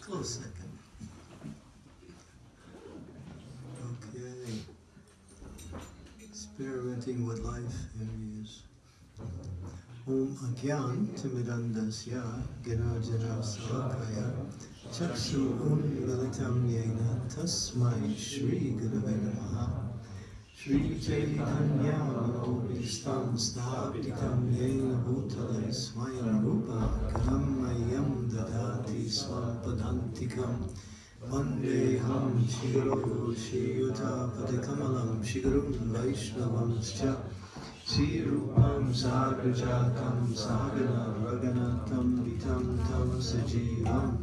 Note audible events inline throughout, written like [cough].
Close second. Okay. Experimenting with life in years. Om Agyan Timidandasya Ginajana Salakaya Chaksu Unmilitam Yena Tasmai Shri Gurave Namaha श्रीचैतन्यालोकिस्तां स्थापितं येन भूतले स्वयं रूपकलं मह्यं ददाति स्वपदान्तिकं वन्देऽहं शिरो श्रीयुतापदकमलं शिगुरुं वैष्णवंश्च श्रीरूपं सागरजातं सागरगणतं वितं तं सजीवम्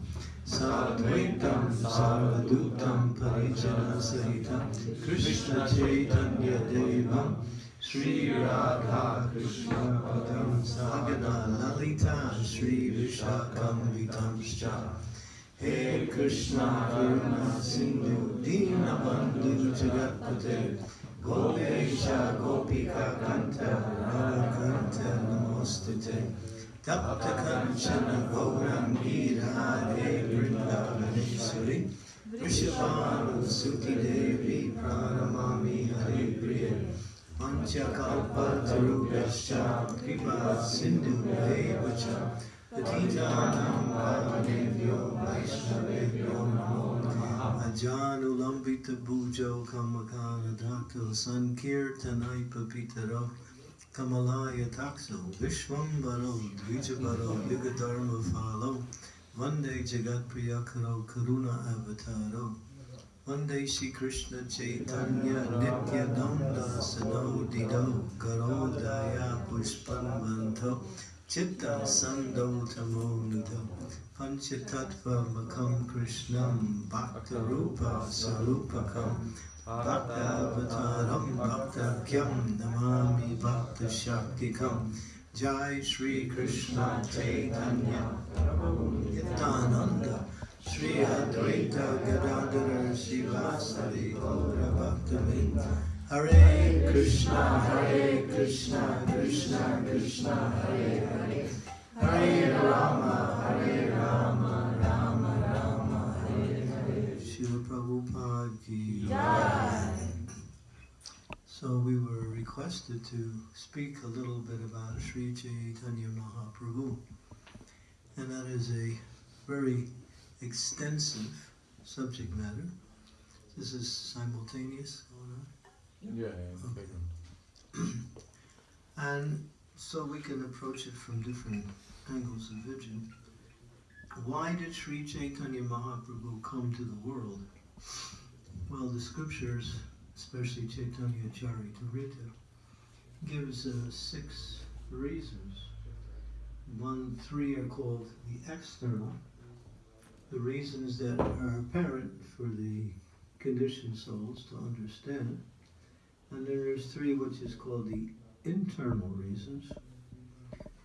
साद्वैतं सावधूतं, परिजनसहितं, कृष्णचैतन्यदेवं श्रीराधा कृष्णपदं सागरललिता श्रीविशाखान्वितंश्च। हे कृष्णा, करुणा, सिन्धु, दीनबन्धु, जगत्पते गोपेश गोपिका कण्ठ नमस्ते तप्तकञ्चन गौरङ्गी राधे वृन्दावनेश्वरि वृषभानुसुतिदेवी प्रणमामि हरिप्रिय पञ्चकल्पतरुभ्यश्च कृपा सिन्धुभ्यैव च पतितानां पावनेभ्यो वैष्णवेभ्यो नमो Ajanulambita Bhujo Kamakana Dhakto Sankirtanai Papitaro Kamalaya Takso Vishwambaro Dvijabaro Yugadharma Phalo Vande Jagat Priyakaro Karuna Avataro Vande Shri Krishna Chaitanya Nityananda Sano Dido Garodaya Pushpanvanto Chitta Sando Tamo Nido Panchatattva Makam Krishnam Bhakta Rupa Sarupakam Bhakta Avataram Bhakta Kyam Namami Bhakta Shaktikam Jai Shri Krishna Chaitanya Nityananda Shri Advaita Gadadhara Srivasadi Gaura Bhaktavinda Hare Krishna Hare Krishna Krishna Krishna Hare requested to speak a little bit about Sri Chaitanya Mahaprabhu. And that is a very extensive subject matter. This is simultaneous going on. Yeah, yeah, Okay. [clears throat] And so we can approach it from different angles of vision. Why did Sri Chaitanya Mahaprabhu come to the world? Well, the scriptures, especially Chaitanya Charitamrita, gives uh, six reasons. One, three are called the external, the reasons that are apparent for the conditioned souls to understand. And then there's three, which is called the internal reasons,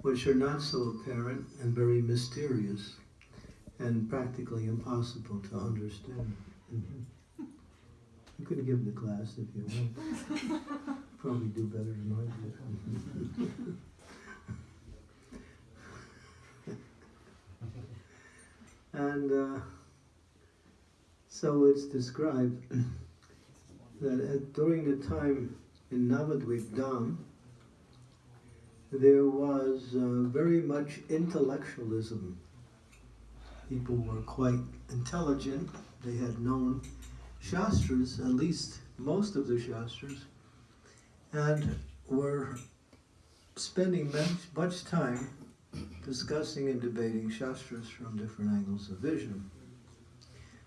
which are not so apparent and very mysterious and practically impossible to understand. Mhm. You could give the class if you want. [laughs] Probably do better than I did. and uh, so it's described that at, during the time in Navadvip Dham, there was uh, very much intellectualism. People were quite intelligent. They had known Shastras, at least most of the Shastras, and were spending much, time discussing and debating Shastras from different angles of vision.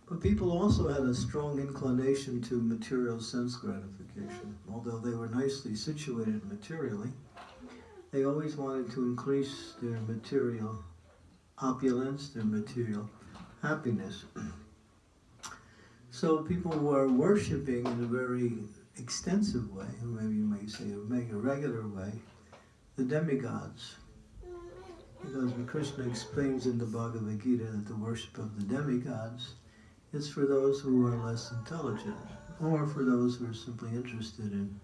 But people also had a strong inclination to material sense gratification. Although they were nicely situated materially, they always wanted to increase their material opulence, their material happiness. [clears throat] So people were worshipping in a very extensive way, or maybe you may say a mega regular way, the demigods. Because Krishna explains in the Bhagavad Gita that the worship of the demigods is for those who are less intelligent, or for those who are simply interested in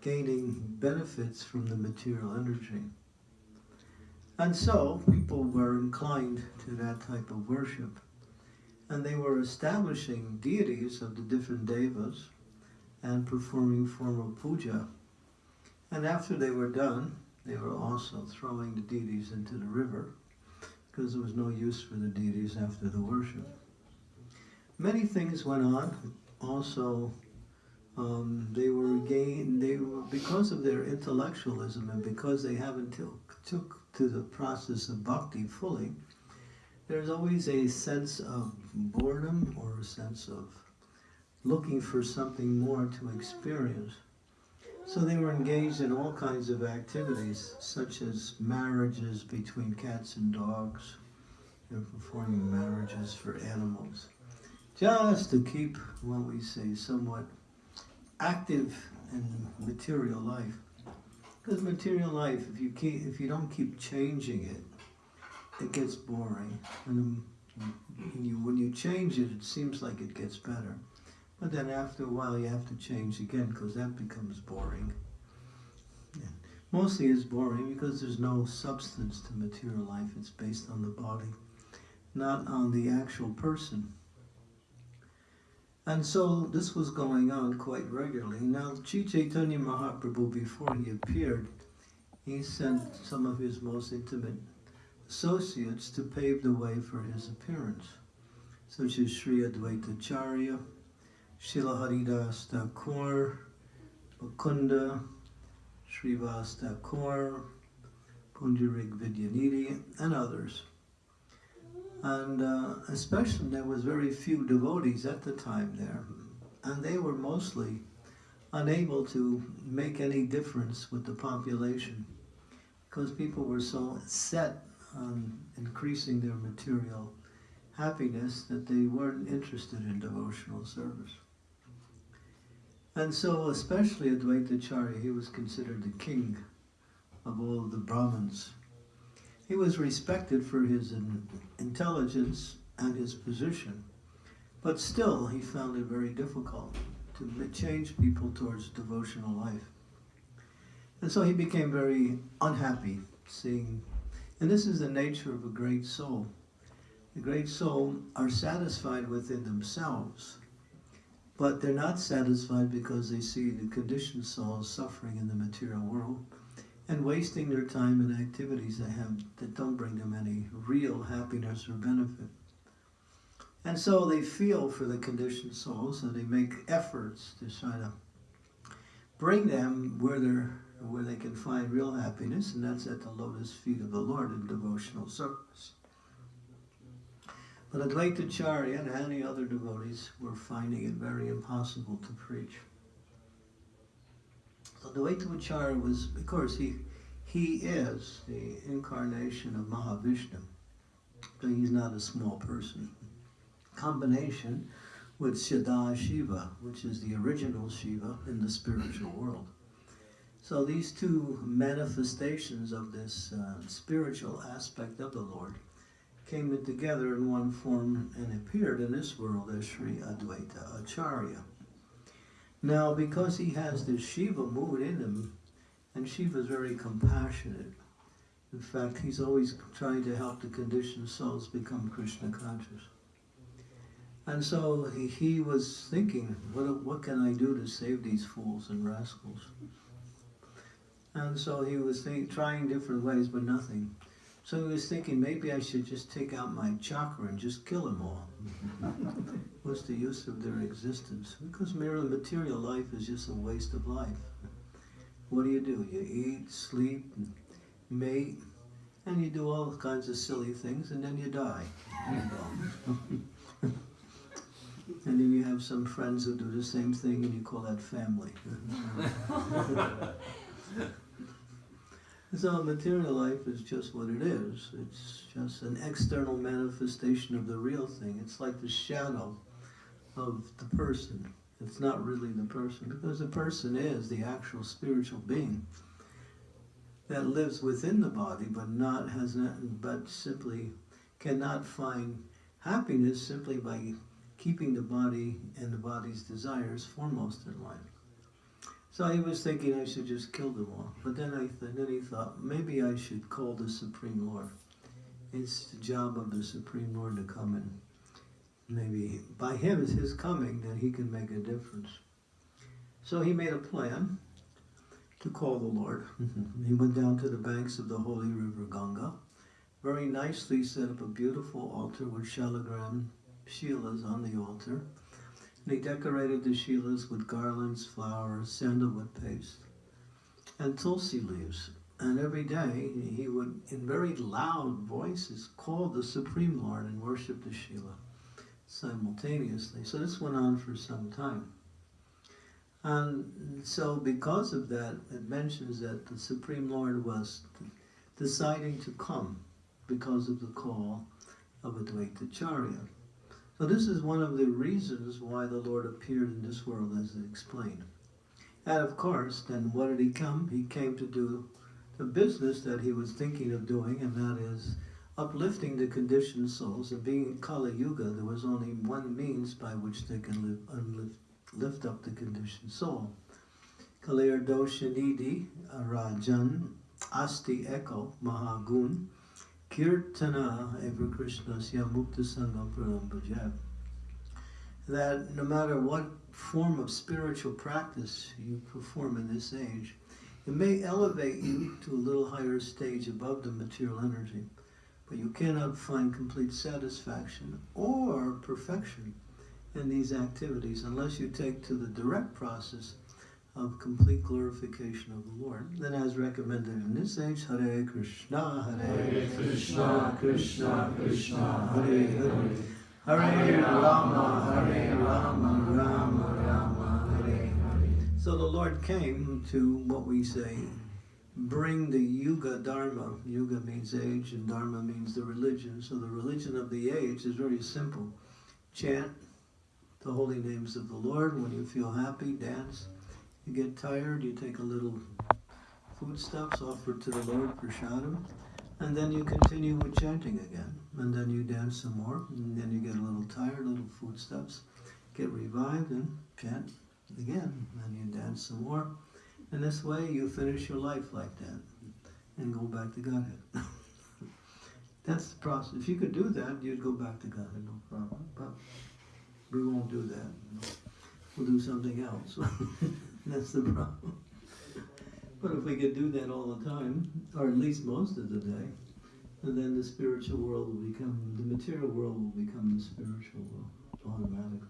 gaining benefits from the material energy. And so people were inclined to that type of worship. And they were establishing deities of the different devas and performing formal puja. And after they were done, they were also throwing the deities into the river because there was no use for the deities after the worship. Many things went on. Also, um, they were gain. They were because of their intellectualism and because they haven't took, took to the process of bhakti fully. There's always a sense of boredom or a sense of looking for something more to experience. So they were engaged in all kinds of activities, such as marriages between cats and dogs. They're performing marriages for animals, just to keep what we say somewhat active in material life. Because material life, if you keep, if you don't keep changing it, it gets boring. And um, when you, when you change it, it seems like it gets better. But then after a while, you have to change again because that becomes boring. Mostly it's boring because there's no substance to material life. It's based on the body, not on the actual person. And so this was going on quite regularly. Now, Chaitanya Mahaprabhu, before he appeared, he sent some of his most intimate associates to pave the way for his appearance, such as Sri Advaita Charya, Srila Haridas Thakur, Mukunda, Srivas Thakur, Pundarik Vidyanidhi, and others. And uh, especially there was very few devotees at the time there, and they were mostly unable to make any difference with the population because people were so set on increasing their material happiness that they weren't interested in devotional service. And so, especially Advaitacharya, he was considered the king of all the Brahmins. He was respected for his intelligence and his position, but still he found it very difficult to change people towards devotional life. And so he became very unhappy seeing, and this is the nature of a great soul. The great soul are satisfied within themselves but they're not satisfied because they see the conditioned souls suffering in the material world and wasting their time in activities that have that don't bring them any real happiness or benefit. And so they feel for the conditioned souls and they make efforts to try to bring them where they're where they can find real happiness, and that's at the lotus feet of the Lord in devotional service. But Advaitacharya and any other devotees were finding it very impossible to preach. So Advaitacharya was, of course, he, he is the incarnation of Mahavishnu. So he's not a small person. Combination with Sada Shiva, which is the original Shiva in the spiritual world. So these two manifestations of this uh, spiritual aspect of the Lord came together in one form and appeared in this world as Sri Advaita Acharya. Now, because he has this Shiva mood in him, and Shiva is very compassionate. In fact, he's always trying to help the conditioned souls become Krishna conscious. And so he, he was thinking, what, what can I do to save these fools and rascals? And so he was think, trying different ways, but nothing. So he was thinking, maybe I should just take out my chakra and just kill them all. [laughs] What's the use of their existence? Because merely material life is just a waste of life. What do you do? You eat, sleep, mate, and you do all kinds of silly things, and then you die. [laughs] and then you have some friends who do the same thing, and you call that family. [laughs] So material life is just what it is. It's just an external manifestation of the real thing. It's like the shadow of the person. It's not really the person because the person is the actual spiritual being that lives within the body but not has not but simply cannot find happiness simply by keeping the body and the body's desires foremost in life. So he was thinking I should just kill them all. But then I th- then he thought maybe I should call the Supreme Lord. It's the job of the Supreme Lord to come and maybe by him his coming then he can make a difference. So he made a plan to call the Lord. [laughs] he went down to the banks of the holy river Ganga, very nicely set up a beautiful altar with shalagram shilas on the altar he decorated the shilas with garlands, flowers, sandalwood paste, and tulsi leaves. And every day he would, in very loud voices, call the Supreme Lord and worship the Shila simultaneously. So this went on for some time. And so because of that, it mentions that the Supreme Lord was deciding to come because of the call of Advaita Charya. So this is one of the reasons why the Lord appeared in this world as explained. And of course, then what did he come? He came to do the business that he was thinking of doing, and that is uplifting the conditioned souls. And being in Kali Yuga, there was only one means by which they can live, lift up the conditioned soul. Kalir Doshanidi Rajan Asti Eko Mahagun Kirtana Eva Krishna Mukta Sangam Pranam That no matter what form of spiritual practice you perform in this age, it may elevate you to a little higher stage above the material energy, but you cannot find complete satisfaction or perfection in these activities unless you take to the direct process of complete glorification of the Lord. Then as recommended in this age, Hare Krishna, Hare Krishna, Krishna Krishna, Hare Hare, Hare Rama, Hare Rama, Rama Rama, Hare Hare. So the Lord came to what we say, bring the Yuga Dharma. Yuga means age and Dharma means the religion. So the religion of the age is very simple. Chant the holy names of the Lord. When you feel happy, dance. You get tired, you take a little foodstuffs offered to the Lord, prashadam, and then you continue with chanting again. And then you dance some more, and then you get a little tired, little foodstuffs, get revived, and chant again. And you dance some more. And this way you finish your life like that and go back to Godhead. [laughs] That's the process. If you could do that, you'd go back to Godhead, no problem. But we won't do that. We'll do something else. [laughs] That's the problem. But if we could do that all the time, or at least most of the day, and then the spiritual world will become, the material world will become the spiritual world automatically.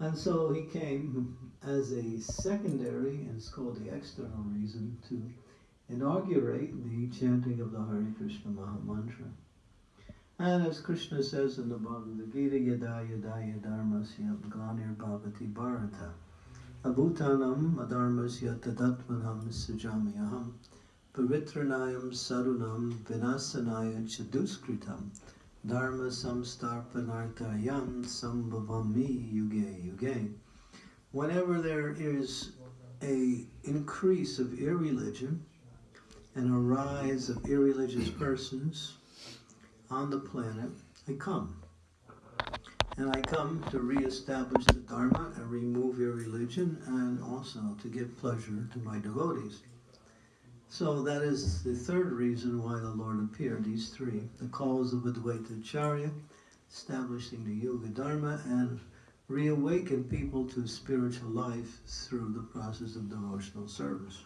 And so he came as a secondary, and it's called the external reason, to inaugurate the chanting of the Hare Krishna Maha Mantra. And as Krishna says in the Bhagavad Gita, Yada Yada Yadarmasya Glanir Bhavati Bharata. Abhutanam adharmasya tadatmanam sajamyaham pavitranayam sarunam vinasanaya chaduskritam dharma samstarpanartayam sambhavami yuge yuge. Whenever there is a increase of irreligion and a rise of irreligious persons on the planet, I come and I come to re-establish the Dharma and remove your religion and also to give pleasure to my devotees. So that is the third reason why the Lord appeared, these three. The calls of Advaita Charya, establishing the Yuga Dharma, and reawaken people to spiritual life through the process of devotional service.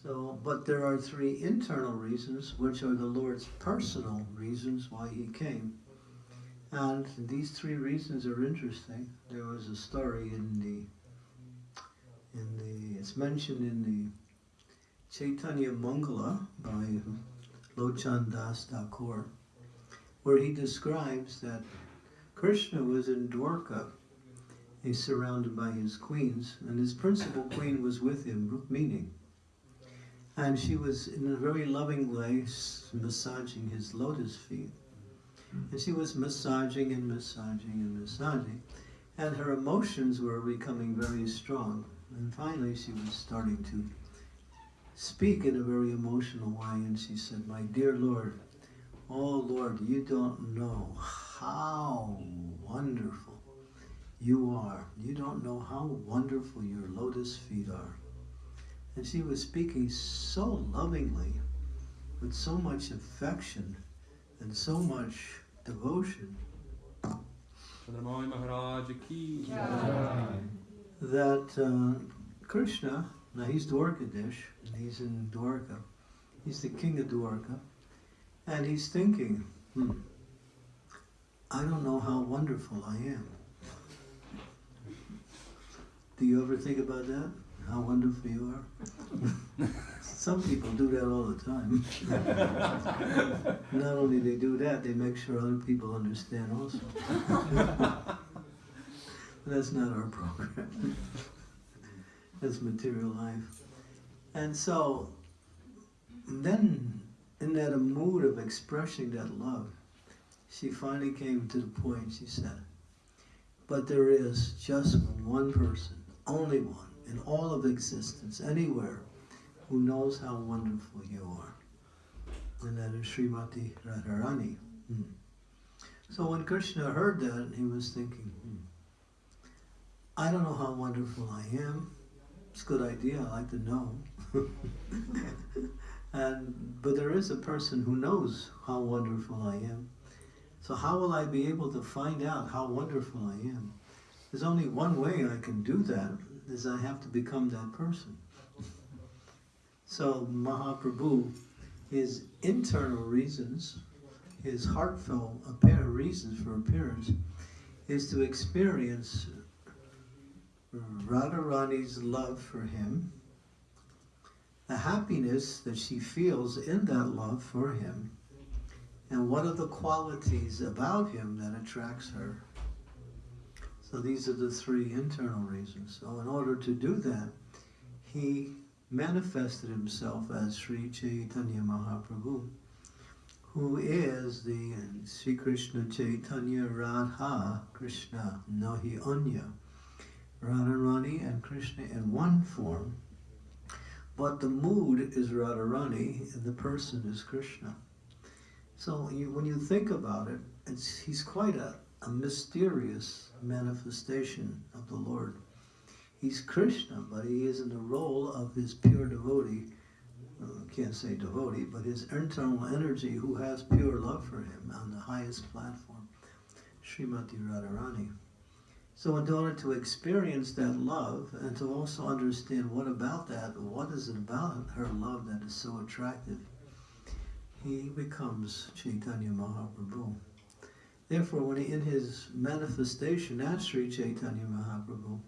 So, but there are three internal reasons, which are the Lord's personal reasons why he came. And these three reasons are interesting. There was a story in the, in the, it's mentioned in the Chaitanya Mangala by Lochan Das Thakur, where he describes that Krishna was in Dwarka. He's surrounded by his queens, and his principal queen was with him, Rukmini. And she was, in a very loving way, massaging his lotus feet. And she was massaging and massaging and massaging. And her emotions were becoming very strong. And finally she was starting to speak in a very emotional way. And she said, My dear Lord, oh Lord, you don't know how wonderful you are. You don't know how wonderful your lotus feet are. And she was speaking so lovingly, with so much affection and so much devotion Maharaj ki that uh, Krishna, now he's Dwarkadish, and he's in Dwarka, he's the king of Dwarka, and he's thinking, hmm, I don't know how wonderful I am. Do you ever think about that? How wonderful you are? [laughs] Some people do that all the time. Not only they do that, they make sure other people understand also. [laughs] That's not our program. That's material life. And so, then, in that mood of expressing that love, she finally came to the point, she said, but there is just one person, only one, in all of existence, anywhere, who knows how wonderful you are. And that is Srimati Radharani. Hmm. So when Krishna heard that, he was thinking, hmm, I don't know how wonderful I am. It's a good idea, I like to know. [laughs] and but there is a person who knows how wonderful I am. So how will I be able to find out how wonderful I am? There's only one way I can do that, is I have to become that person. So Mahaprabhu, his internal reasons, his heartfelt apparent reasons for appearance, is to experience Radharani's love for him, the happiness that she feels in that love for him, and what are the qualities about him that attracts her. So these are the three internal reasons. So in order to do that, he manifested himself as Sri Chaitanya Mahaprabhu, who is the Sri Krishna Chaitanya Radha Krishna Nahi Anya. Radharani and Krishna in one form, but the mood is Radharani and the person is Krishna. So you, when you think about it, he's quite a, a mysterious manifestation of the Lord. He's Krishna, but he is in the role of his pure devotee, uh, can't say devotee, but his internal energy who has pure love for him on the highest platform, Srimati Radharani. So in order to experience that love and to also understand what about that, what is it about her love that is so attractive, he becomes Chaitanya Mahaprabhu. Therefore, when he, in his manifestation as Sri Chaitanya Mahaprabhu,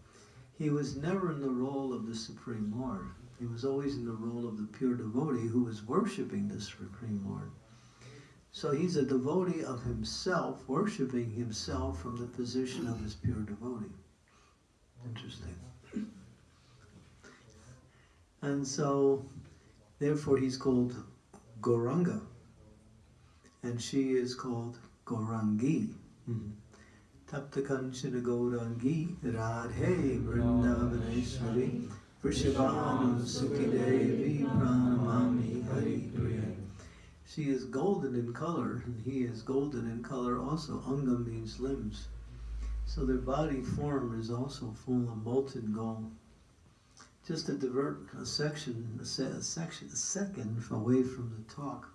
he was never in the role of the Supreme Lord. He was always in the role of the pure devotee who was worshipping the Supreme Lord. So he's a devotee of himself, worshiping himself from the position of his pure devotee. Interesting. And so, therefore, he's called Goranga. And she is called Gorangi. Tapta Kanchana Gorangi Radhe Vrindavaneshwari Vrishabhanu Sukhi Devi Pranamami Hari Priya. She is golden in color, and he is golden in color also. Anga means limbs. So their body form is also full of molten gold. Just to divert a section, a, se a section, a second away from the talk,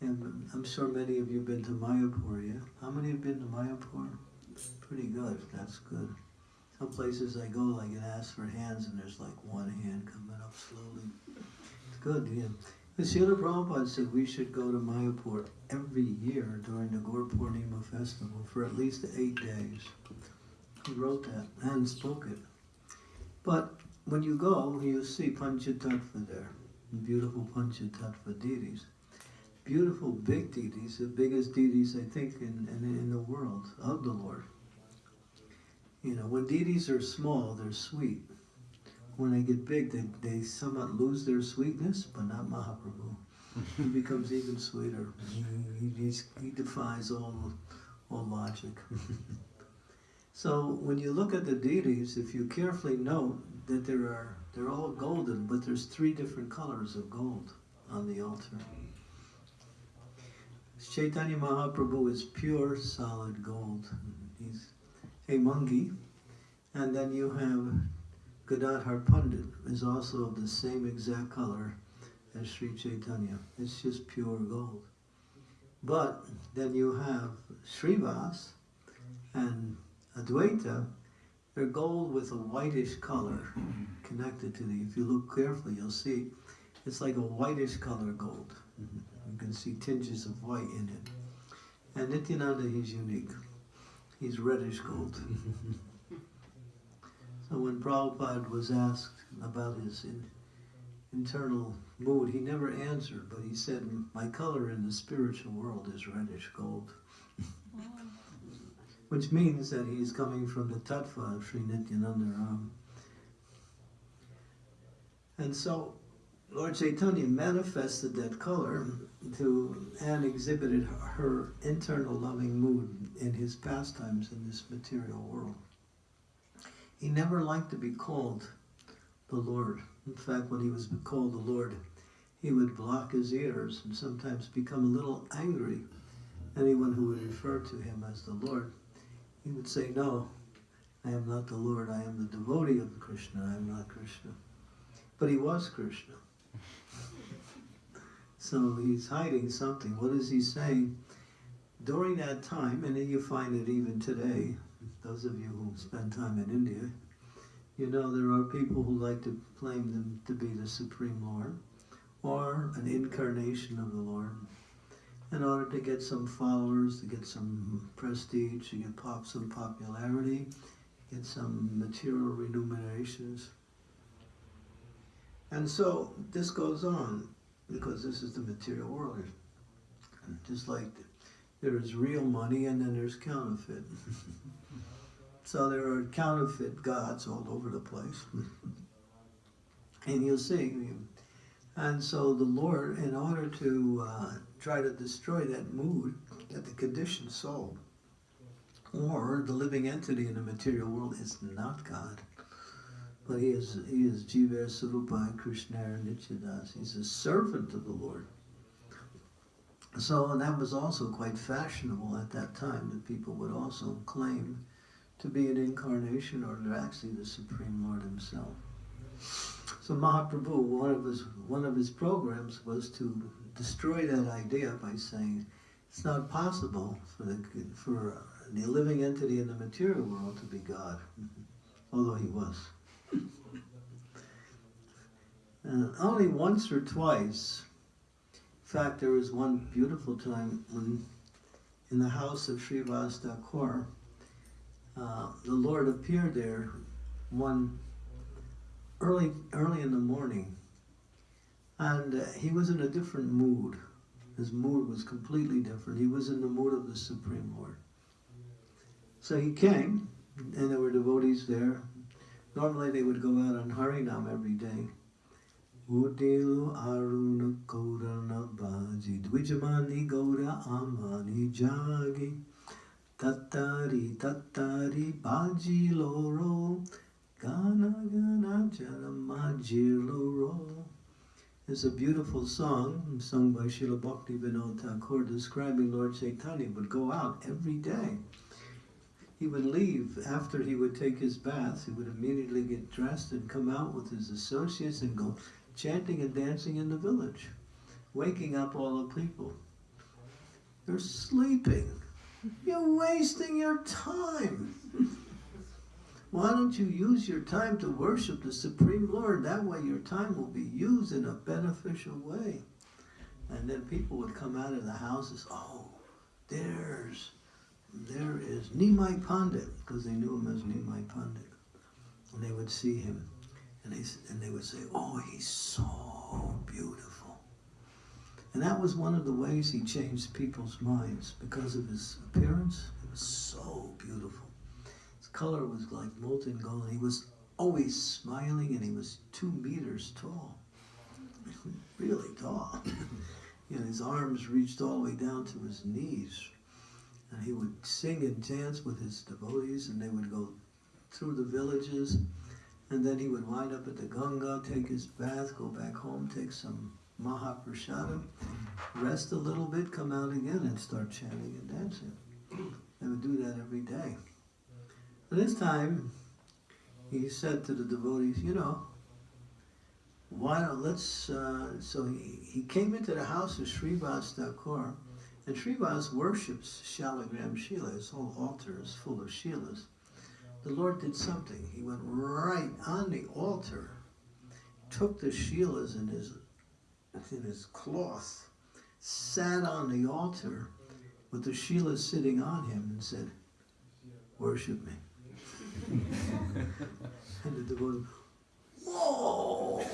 and I'm sure many of you have been to Mayapur, yeah? How many have been to Mayapur? Pretty good, that's good. Some places I go, I get asked for hands, and there's like one hand coming up slowly. It's good, yeah. The Srila Prabhupada said we should go to Mayapur every year during the Gaur Purnima festival for at least eight days. He wrote that and spoke it. But when you go, you'll see Panchatattva there, beautiful Panchatattva deities. Beautiful big deities, the biggest deities I think in, in, in the world of the Lord. You know, when deities are small, they're sweet when they get big, they, they somewhat lose their sweetness, but not Mahaprabhu. he [laughs] becomes even sweeter. He, he, he defies all, all logic. [laughs] so when you look at the deities, if you carefully note that there are, they're all golden, but there's three different colors of gold on the altar. Chaitanya Mahaprabhu is pure solid gold. He's a Mangi, And then you have Gadadhar Pandit is also of the same exact color as Sri Chaitanya. It's just pure gold. But then you have Srivas and Advaita, they're gold with a whitish color connected to the, if you look carefully, you'll see it's like a whitish color gold. You can see tinges of white in it. And Nityananda, he's unique. He's reddish gold. so when Prabhupada was asked about his in, internal mood, he never answered, but he said, My color in the spiritual world is reddish gold. [laughs] Which means that he's coming from the tattva of Sri Nityananda Ram. And so Lord Chaitanya manifested that color to and exhibited her internal loving mood in his pastimes in this material world. He never liked to be called the Lord. In fact, when he was called the Lord, he would block his ears and sometimes become a little angry. Anyone who would refer to him as the Lord, he would say, No, I am not the Lord. I am the devotee of Krishna. I am not Krishna. But he was Krishna. So he's hiding something. What is he saying? During that time, and you find it even today, those of you who spend time in India, you know there are people who like to claim them to be the Supreme Lord or an incarnation of the Lord in order to get some followers, to get some prestige, to get pop, some popularity, get some material remunerations. And so this goes on because this is the material world. Just like there is real money and then there's counterfeit. [laughs] so there are counterfeit gods all over the place. [laughs] and you'll see. And so the Lord, in order to uh, try to destroy that mood, that the conditioned soul, or the living entity in the material world is not God but he is he is Jiva Sarupa Krishna Nityadas. He's a servant of the Lord. So and that was also quite fashionable at that time that people would also claim to be an incarnation or actually the Supreme Lord himself. So Mahaprabhu, one of his one of his programs was to destroy that idea by saying it's not possible for the for the living entity in the material world to be God, [laughs] although he was. Uh, only once or twice. In fact, there was one beautiful time when, in the house of Srivas Thakur, uh, the Lord appeared there one early, early in the morning, and uh, he was in a different mood. His mood was completely different. He was in the mood of the Supreme Lord. So he came, and there were devotees there. Normally, they would go out on Harinam every day. Udelu aruna korana baji Dwijamani goda amani jagi Tattari tattari baji loro Gana gana janamaji loro It's a beautiful song sung by Srila Bhakti Vinod Thakur describing Lord Chaitanya would go out every day. He would leave after he would take his bath. He would immediately get dressed and come out with his associates and go chanting and dancing in the village, waking up all the people. You're sleeping. You're wasting your time. Why don't you use your time to worship the Supreme Lord? That way your time will be used in a beneficial way. And then people would come out of the houses, oh, there's, there is Nimai Pandit, because they knew him as Nimai Pandit. And they would see him. And they, and they would say, oh, he's so beautiful. And that was one of the ways he changed people's minds because of his appearance. It was so beautiful. His color was like molten gold. He was always smiling and he was two meters tall. [laughs] really tall. [laughs] you know, his arms reached all the way down to his knees. And he would sing and dance with his devotees and they would go through the villages and then he would wind up at the Ganga, take his bath, go back home, take some Mahaprasadam, rest a little bit, come out again and start chanting and dancing. They would do that every day. But this time, he said to the devotees, you know, why don't let's, uh, so he, he came into the house of Srivas Thakur, and Srivas worships Shalagram Shila, his whole altar is full of Shilas. The Lord did something. He went right on the altar, took the Shilas in his, in his cloth, sat on the altar with the Shilas sitting on him and said, worship me. [laughs] and the devotee, whoa!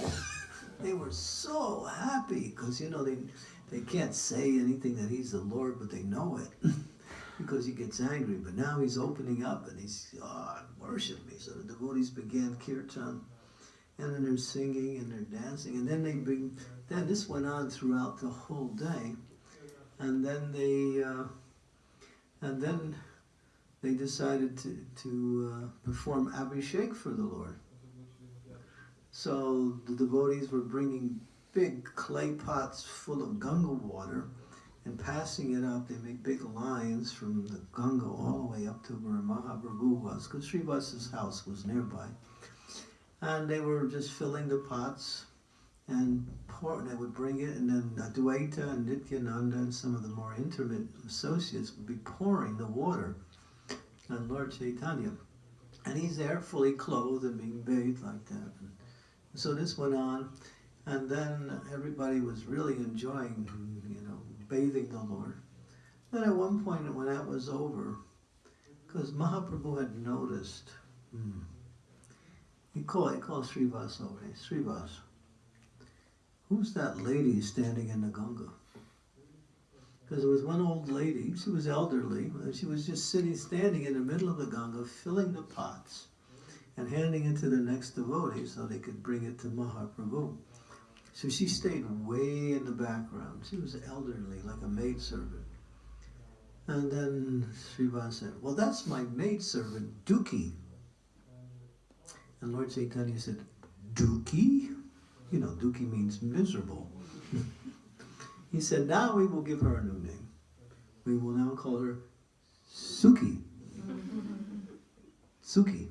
They were so happy because you know they they can't say anything that he's the Lord, but they know it [laughs] because he gets angry. But now he's opening up and he's oh, worship me. So the devotees began kirtan, and then they're singing and they're dancing, and then they bring. Then this went on throughout the whole day, and then they uh, and then they decided to, to uh, perform Abhishek for the Lord. So the devotees were bringing big clay pots full of Ganga water and passing it up. They make big lines from the Ganga all the way up to where Mahaprabhu was, because Srivas's house was nearby. And they were just filling the pots and pour, they would bring it, and then Adwaita and Nityananda and some of the more intimate associates would be pouring the water on Lord Chaitanya. And he's there fully clothed and being bathed like that. And so this went on, and then everybody was really enjoying, you know, bathing the Lord. Then at one point when that was over, because Mahaprabhu had noticed, hmm, he called, he called Srivas over, hey, Srivas, who's that lady standing in the Ganga? Because there was one old lady, she was elderly, and she was just sitting, standing in the middle of the Ganga, filling the pots and handing it to the next devotee so they could bring it to Mahaprabhu. So she stayed way in the background. She was elderly, like a maidservant. And then Srivas said, well, that's my maidservant, Duki. And Lord Chaitanya said, Duki? You know, Duki means miserable. [laughs] he said, now we will give her a new name. We will now call her Suki. [laughs] Suki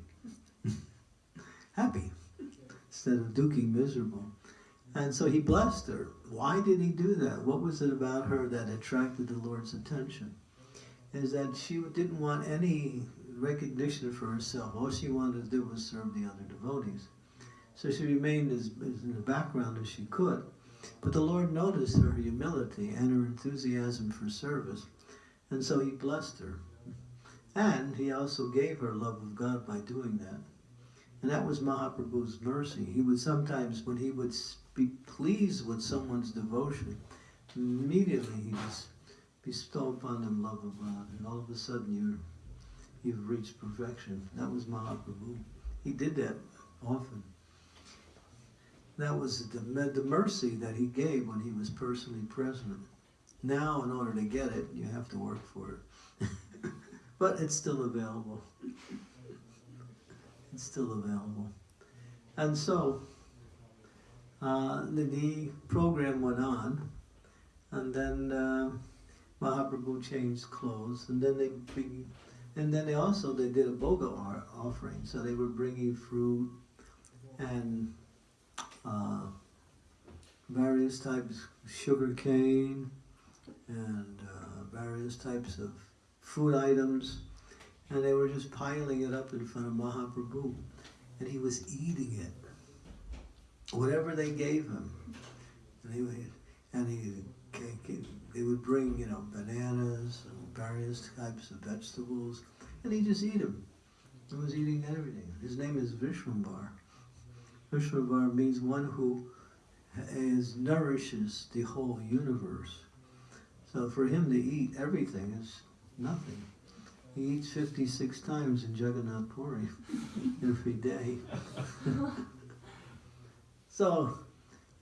[laughs] happy instead of Duki, miserable. And so he blessed her. Why did he do that? What was it about her that attracted the Lord's attention? Is that she didn't want any recognition for herself. All she wanted to do was serve the other devotees. So she remained as, as in the background as she could. But the Lord noticed her humility and her enthusiasm for service. And so he blessed her. And he also gave her love of God by doing that. And that was Mahaprabhu's mercy. He would sometimes, when he would be pleased with someone's devotion, immediately he just bestow upon them love of God. And all of a sudden you you've reached perfection. That was Mahaprabhu. He did that often. That was the, the mercy that he gave when he was personally present. Now, in order to get it, you have to work for it. [laughs] but it's still available. It's still available. And so uh, the, program went on, and then uh, Mahaprabhu changed clothes, and then they and then they also they did a bhoga offering. So they were bringing fruit and uh, various types of sugar cane and uh, various types of food items and they were just piling it up in front of Mahaprabhu. And he was eating it. Whatever they gave him. And he would, and he, they would bring, you know, bananas and various types of vegetables. And he just eat them. He was eating everything. His name is Vishwambar. Vishwambar means one who is, nourishes the whole universe. So for him to eat everything is nothing. He eats 56 times in Jagannath Puri [laughs] every day. [laughs] so,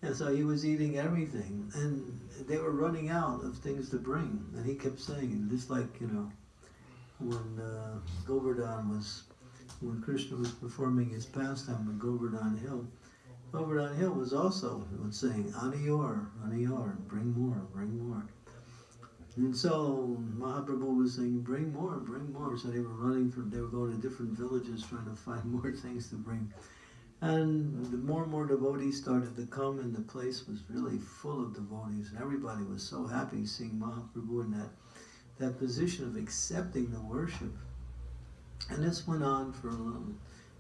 and so he was eating everything, and they were running out of things to bring. And he kept saying, just like, you know, when uh, Govardhan was, when Krishna was performing his pastime on Govardhan Hill, Govardhan Hill was also saying, Aniyor, Aniyor, bring more, bring more. And so Mahaprabhu was saying, bring more, bring more. So they were running from, they were going to different villages trying to find [laughs] more things to bring. And the more and more devotees started to come, and the place was really full of devotees. And everybody was so happy seeing Mahaprabhu in that, that position of accepting the worship. And this went on for a little.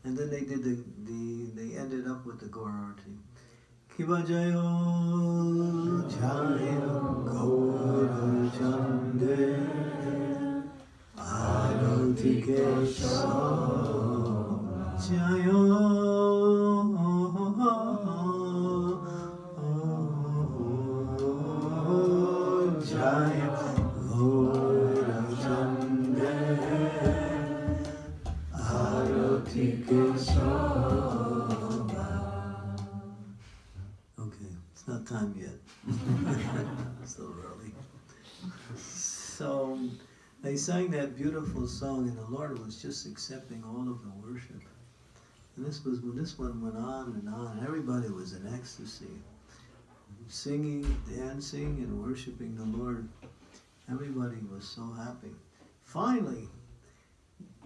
And then they did the, the they ended up with the Gaurarti. Jayo Jayo Gaura Jayo they sang that beautiful song, and the Lord was just accepting all of the worship. And this was when this one went on and on, everybody was in ecstasy, singing, dancing, and worshiping the Lord. Everybody was so happy. Finally,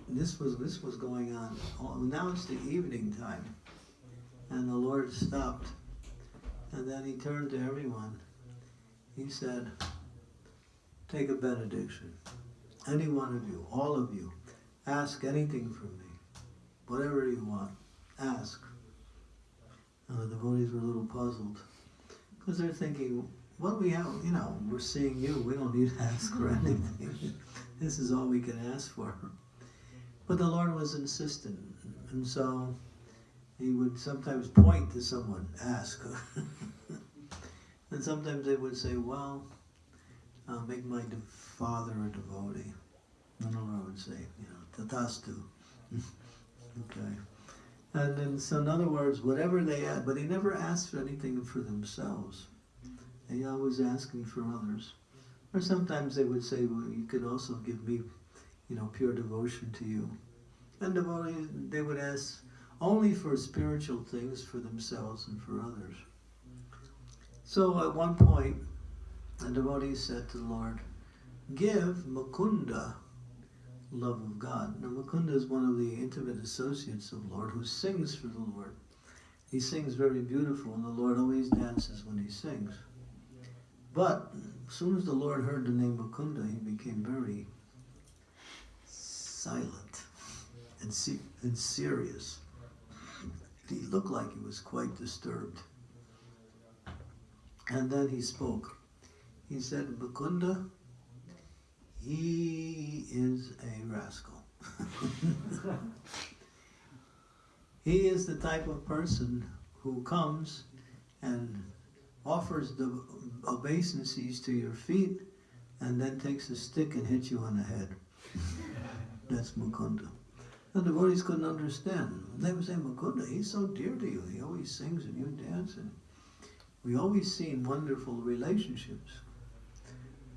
this was this was going on. Oh, now it's the evening time, and the Lord stopped, and then He turned to everyone. He said, "Take a benediction. Any one of you, all of you, ask anything from me, whatever you want. Ask." And the devotees were a little puzzled because they're thinking, "What we have, you know, we're seeing you. We don't need to ask for [laughs] anything. this is all we can ask for." But the Lord was insistent, and so he would sometimes point to someone, ask. [laughs] and sometimes they would say, Well, uh, make my father a devotee. And the Lord would say, You know, tathastu. [laughs] okay. And then, so in other words, whatever they asked, but he never asked for anything for themselves. They always asking for others. Or sometimes they would say, Well, you could also give me you know, pure devotion to you. And devotees, they would ask only for spiritual things for themselves and for others. So at one point, the devotee said to the Lord, Give Mukunda love of God. Now, Mukunda is one of the intimate associates of the Lord who sings for the Lord. He sings very beautiful, and the Lord always dances when he sings. But as soon as the Lord heard the name Mukunda, he became very silent and, se- and serious. He looked like he was quite disturbed. And then he spoke. He said, Mukunda, he is a rascal. [laughs] he is the type of person who comes and offers the obeisances to your feet and then takes a stick and hits you on the head. [laughs] That's Mukunda. The devotees couldn't understand. They would say, Mukunda, he's so dear to you. He always sings and you dance. And we always seen wonderful relationships.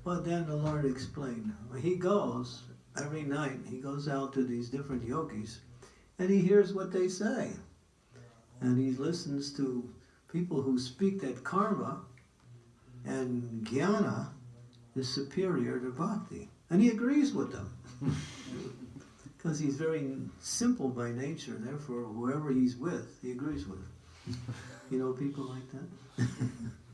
But then the Lord explained. He goes every night, he goes out to these different yogis and he hears what they say. And he listens to people who speak that karma and jnana is superior to bhakti. And he agrees with them. [laughs] Because he's very simple by nature, therefore, whoever he's with, he agrees with. You know people like that? [laughs]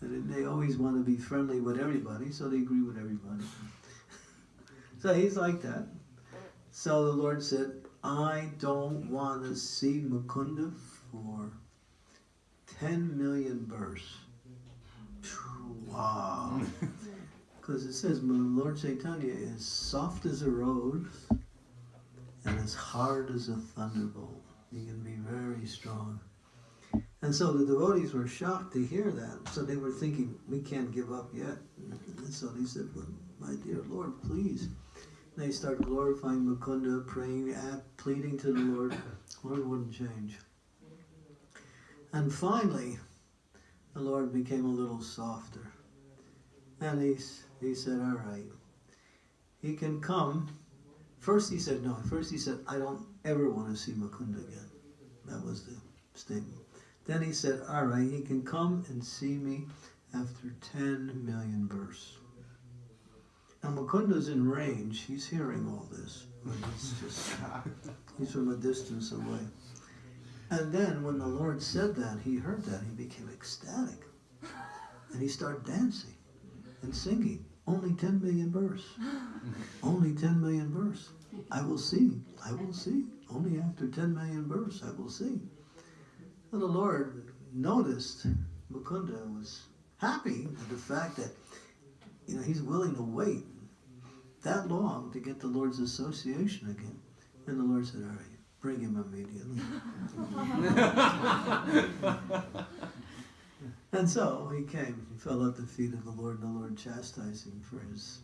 and they always want to be friendly with everybody, so they agree with everybody. [laughs] so he's like that. So the Lord said, I don't want to see Mukunda for 10 million births. Wow. [laughs] Because it says Lord Chaitanya is soft as a rose and as hard as a thunderbolt. He can be very strong. And so the devotees were shocked to hear that. So they were thinking, we can't give up yet. And so they said, well, my dear Lord, please. And they start glorifying Mukunda, praying, pleading to the Lord. Lord wouldn't change. And finally, the Lord became a little softer. And he, he said, all right, he can come. First he said, no, first he said, I don't ever want to see Mukunda again. That was the statement. Then he said, all right, he can come and see me after 10 million births. Now Mukunda's in range. He's hearing all this, but he's just [laughs] he's from a distance away. And then when the Lord said that, he heard that, he became ecstatic. And he started dancing and singing. Only 10 million verse. [laughs] Only 10 million verse. I will see. I will see. Only after 10 million verse I will see. And the Lord noticed Mukunda was happy at the fact that you know he's willing to wait that long to get the Lord's association again. And the Lord said, All right, bring him immediately. [laughs] and so he came. He fell at the feet of the Lord, and the Lord chastised him for his,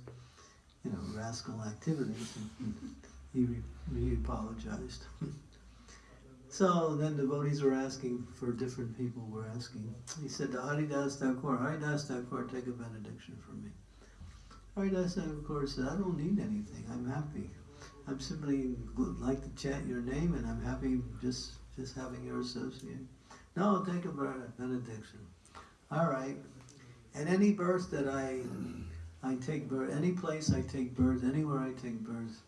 you know, rascal activities. And he, he apologized. [laughs] so then devotees were asking for different people were asking. He said to Haridas Thakur, Haridas Thakur, take a benediction for me. Haridas Thakur said, I don't need anything. I'm happy. I'm simply like to chant your name, and I'm happy just just having your associate. No, take a benediction. All right. At any birth that I I take birth, any place I take birth, anywhere I take birth,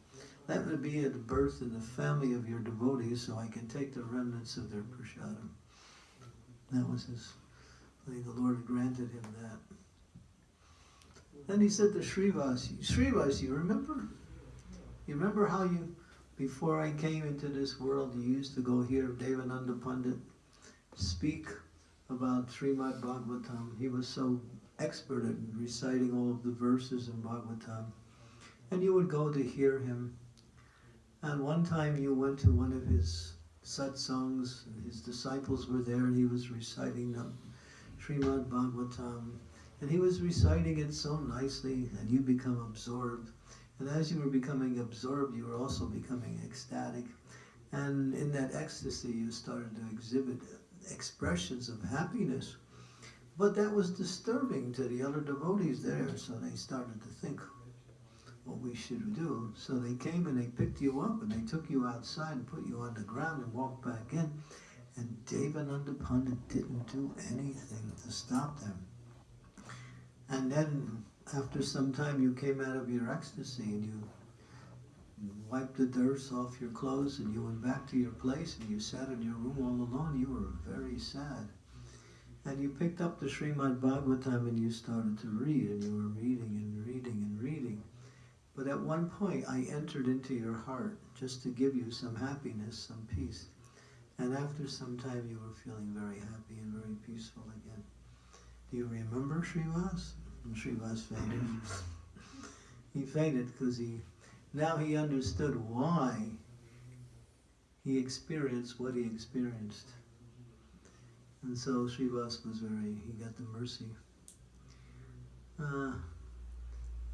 that would be a birth in the family of your devotees, so I can take the remnants of their prasadam. That was his. I think the Lord granted him that. Then he said to Srivasi, Srivasi, you remember? You remember how you, before I came into this world, you used to go hear Devananda Pandit speak about Srimad Bhagavatam. He was so expert at reciting all of the verses in Bhagavatam. And you would go to hear him. And one time you went to one of his satsangs, his disciples were there, and he was reciting the Srimad Bhagavatam. And he was reciting it so nicely, and you become absorbed. And as you were becoming absorbed, you were also becoming ecstatic. And in that ecstasy, you started to exhibit expressions of happiness. But that was disturbing to the other devotees there, so they started to think what we should do. So they came and they picked you up and they took you outside and put you on the ground and walked back in. And Devananda Pandit didn't do anything to stop them. And then after some time you came out of your ecstasy and you wiped the dirt off your clothes and you went back to your place and you sat in your room all alone. You were very sad. And you picked up the Srimad Bhagavatam and you started to read and you were reading and reading and reading. But at one point I entered into your heart just to give you some happiness, some peace. And after some time you were feeling very happy and very peaceful again. Do you remember Srivas? And Srivas fainted. [laughs] he fainted because he now he understood why he experienced what he experienced. And so Srivas was very, he got the mercy. Uh,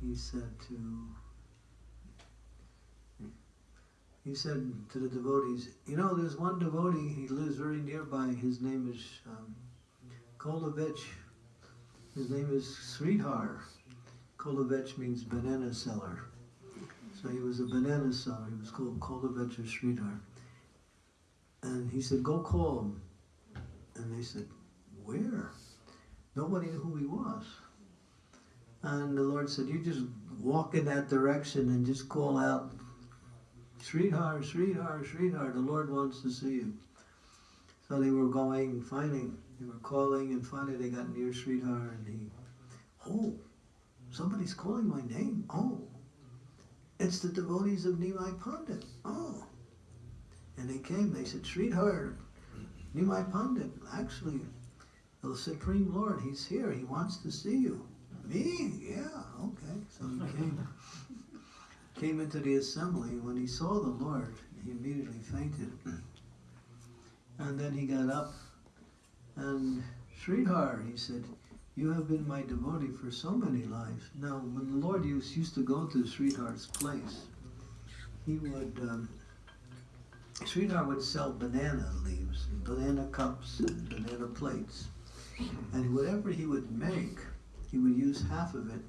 he said to, he said to the devotees, you know, there's one devotee, he lives very nearby, his name is um, Kholavecha. His name is Sridhar. Kholavecha means banana seller. So he was a banana seller. He was called Kholavecha or Sridhar. And he said, go call him. And they said, where? Nobody knew who he was. And the Lord said, you just walk in that direction and just call out, Sridhar, Sridhar, Sridhar, the Lord wants to see you. So they were going, finding, they were calling, and finally they got near Sridhar, and he, oh, somebody's calling my name. Oh, it's the devotees of Nimai Pandit. Oh. And they came, they said, Sridhar, Nimai Pandit, actually, the Supreme Lord, he's here, he wants to see you. Me? Yeah, okay. So he came, came into the assembly. When he saw the Lord, he immediately fainted. And then he got up and Sridhar, he said, you have been my devotee for so many lives. Now, when the Lord used, used to go to Sridhar's place, he would, um, Sridhar would sell banana leaves, banana cups, and banana plates. And whatever he would make, he would use half of it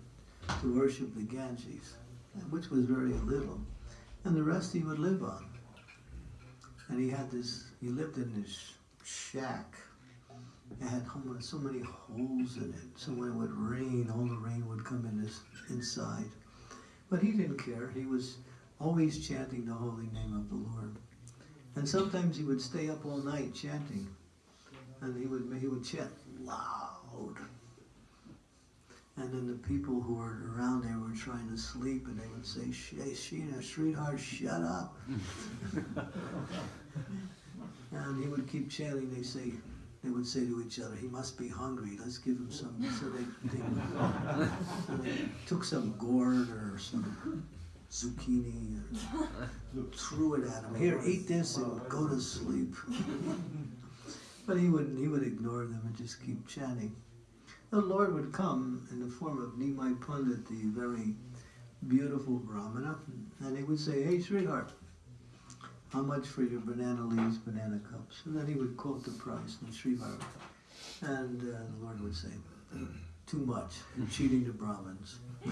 to worship the Ganges, which was very little. And the rest he would live on. And he had this, he lived in this shack. It had so many holes in it. So when it would rain, all the rain would come in this inside. But he didn't care. He was always chanting the holy name of the Lord. And sometimes he would stay up all night chanting. And he would he would chant loud. And then the people who were around there were trying to sleep and they would say, Hey, Sheena, sweetheart, shut up. [laughs] and he would keep chanting. They say, they would say to each other, he must be hungry. Let's give him some. So they, they, so they took some gourd or some zucchini and threw it at him. Here, eat this and go to sleep. [laughs] but he would he would ignore them and just keep chanting. The Lord would come in the form of Nimai Pandit, the very beautiful Brahmana, and he would say, Hey, sweetheart, how much for your banana leaves, banana cups? And then he would quote the price in Srivara. And uh, the Lord would say, Too much, you're cheating the Brahmins. [laughs]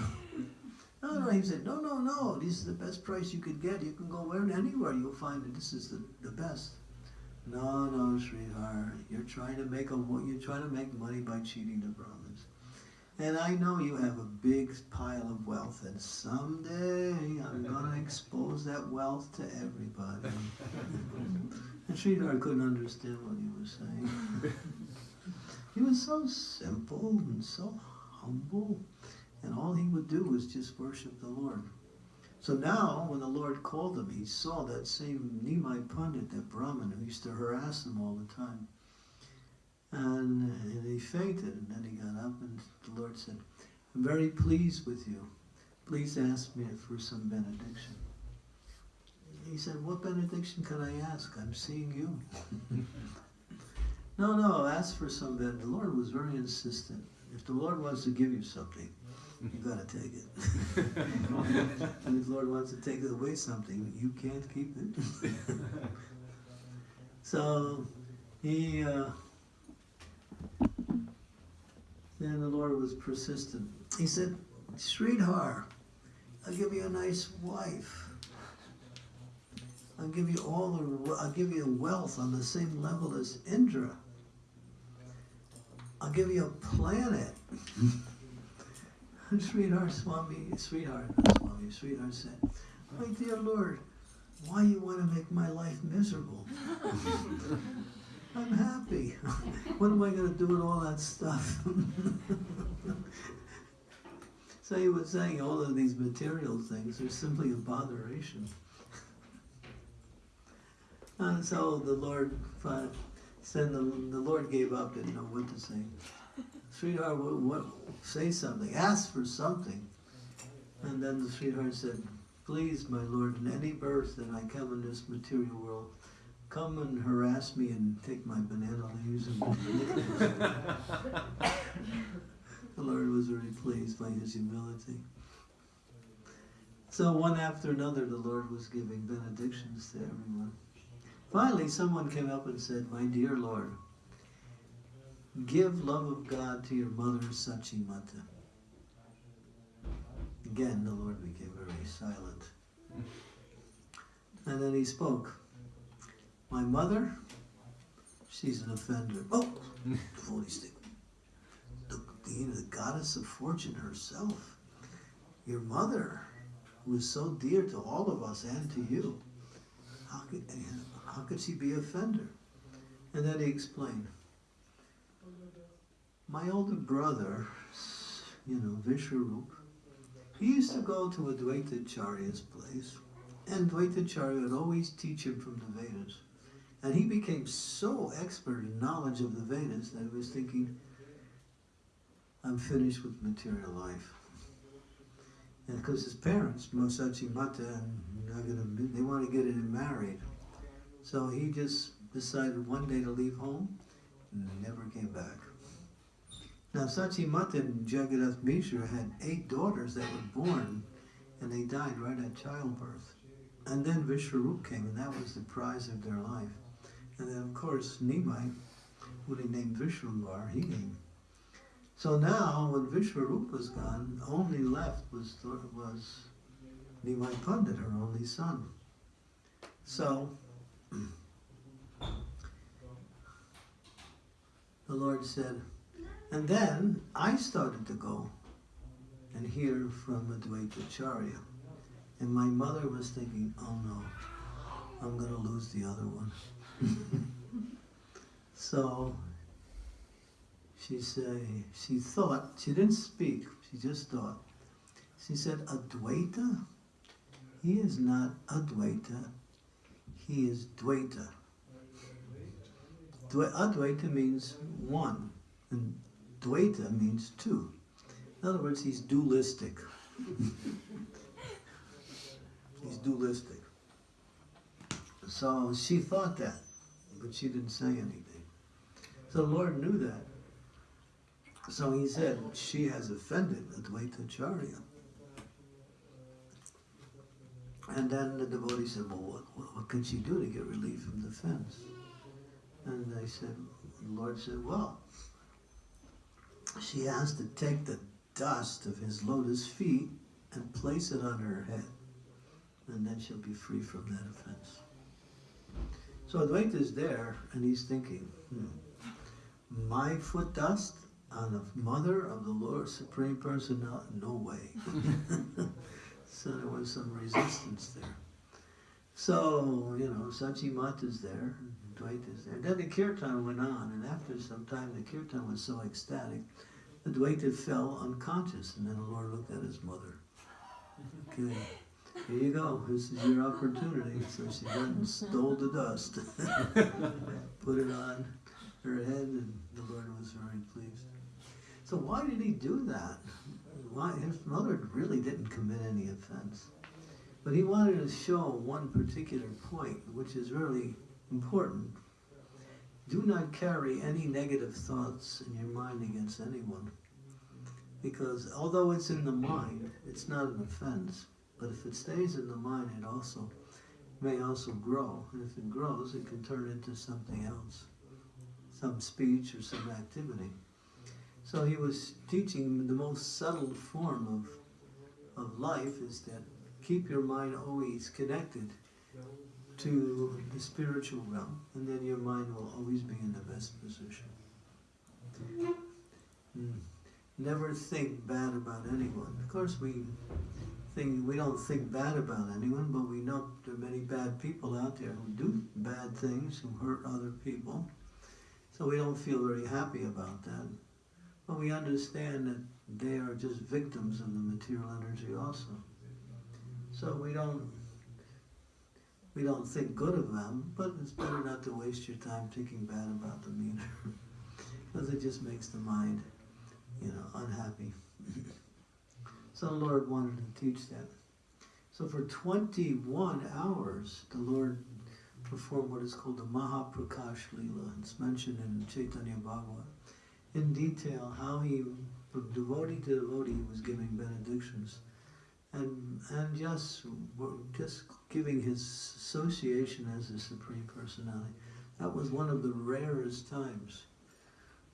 no, no, he said, No, no, no, this is the best price you could get. You can go where anywhere, you'll find that this is the, the best. No, no, sweetheart. You're trying to make a you're trying to make money by cheating the Brahmins. And I know you have a big pile of wealth, and someday I'm gonna [laughs] expose that wealth to everybody. [laughs] and Sridhar couldn't understand what he was saying. he was so simple and so humble, and all he would do was just worship the Lord. So now, when the Lord called him, he saw that same Nimai Pandit, that Brahmin, who used to harass him all the time. And, he fainted, and then he got up, and the Lord said, I'm very pleased with you. Please ask me for some benediction. He said, What benediction can I ask? I'm seeing you. [laughs] no, no, ask for some benediction. The Lord was very insistent. If the Lord wants to give you something, you gotta take it. [laughs] and if the Lord wants to take away something, you can't keep it. [laughs] so he uh, then the Lord was persistent. He said, Sridhar, I'll give you a nice wife. I'll give you all the I'll give you wealth on the same level as Indra. I'll give you a planet. And [laughs] Sridhar Swami, Sridhar, Swami, Sridhar said, My dear Lord, why you want to make my life miserable? [laughs] I'm happy. [laughs] what am I going to do with all that stuff? [laughs] so he was saying all of these material things are simply a botheration. [laughs] and so the Lord said the, the Lord gave up, didn't know what to say. Sridhar, what, what, say something, ask for something. And then the Sridhar said, Please, my Lord, in any birth that I come in this material world, come and harass me and take my banana leaves and [laughs] The Lord was very pleased by his humility. So one after another, the Lord was giving benedictions to everyone. Finally, someone came up and said, My dear Lord, give love of God to your mother, Sachimata. Again, the Lord became very silent. And then he spoke. My mother, she's an offender. Oh, holy stick. The, the, the goddess of fortune herself. Your mother, who is so dear to all of us and to you. How could, how could she be offender? And then he explained. My older brother, you know, Vishwarup, he used to go to Advaitacharya's place, and Advaitacharya would always teach him from the Vedas. And he became so expert in knowledge of the Vedas that he was thinking, I'm finished with material life. And because his parents, Mosachi Mata and Naganam, they want to get him married. So he just decided one day to leave home and never came back. Now Sachimata and Jagannath Mishra had eight daughters that were born and they died right at childbirth. And then Vishwarup came and that was the prize of their life. And then of course Nimai, who they named Vishwambar, he came. So now when Vishwarup was gone, only left was was Nimai Pandit, her only son. So [clears throat] the Lord said, and then I started to go and hear from Advaita Acharya. And my mother was thinking, oh no, I'm going to lose the other one. [laughs] so she say she thought, she didn't speak, she just thought. She said, Advaita? He is not Advaita, he is Dvaita. Advaita means one, and Dvaita means two. In other words, he's dualistic. [laughs] he's dualistic. So she thought that, but she didn't say anything. So the Lord knew that. So he said, she has offended Advaita Acharya. And then the devotee said, well, what, what, what, can she do to get relief from the fence? And they said, the Lord said, well, she has to take the dust of his lotus feet and place it on her head. And then she'll be free from that offense. So Advaita is there, and he's thinking, hmm, my foot dust on the mother of the Lord Supreme Personality? No way. [laughs] so there was some resistance there. So, you know, Sachi is there, Dvaita is there. Then the kirtan went on, and after some time the kirtan was so ecstatic, the Dvaita fell unconscious, and then the Lord looked at his mother. [laughs] Okay. Here you go. This is your opportunity. So she went and mm-hmm. stole the dust, [laughs] put it on her head, and the Lord was very pleased. So why did he do that? Why his mother really didn't commit any offense, but he wanted to show one particular point, which is really important. Do not carry any negative thoughts in your mind against anyone, because although it's in the mind, it's not an offense. But if it stays in the mind, it also may also grow. And if it grows, it can turn into something else, some speech or some activity. So he was teaching the most subtle form of, of life is that keep your mind always connected to the spiritual realm, and then your mind will always be in the best position. Mm. Never think bad about anyone. Of course, we we don't think bad about anyone, but we know there are many bad people out there who do bad things, who hurt other people. So we don't feel very happy about that. But we understand that they are just victims of the material energy also. So we don't we don't think good of them, but it's better not to waste your time thinking bad about them either. [laughs] because it just makes the mind, you know, unhappy. [laughs] so the Lord wanted to teach that. So for 21 hours, the Lord performed what is called the Mahaprakash Lila. It's mentioned in Chaitanya Bhagavat in detail how he, from devotee to devotee, was giving benedictions, and and just just giving his association as the supreme personality. That was one of the rarest times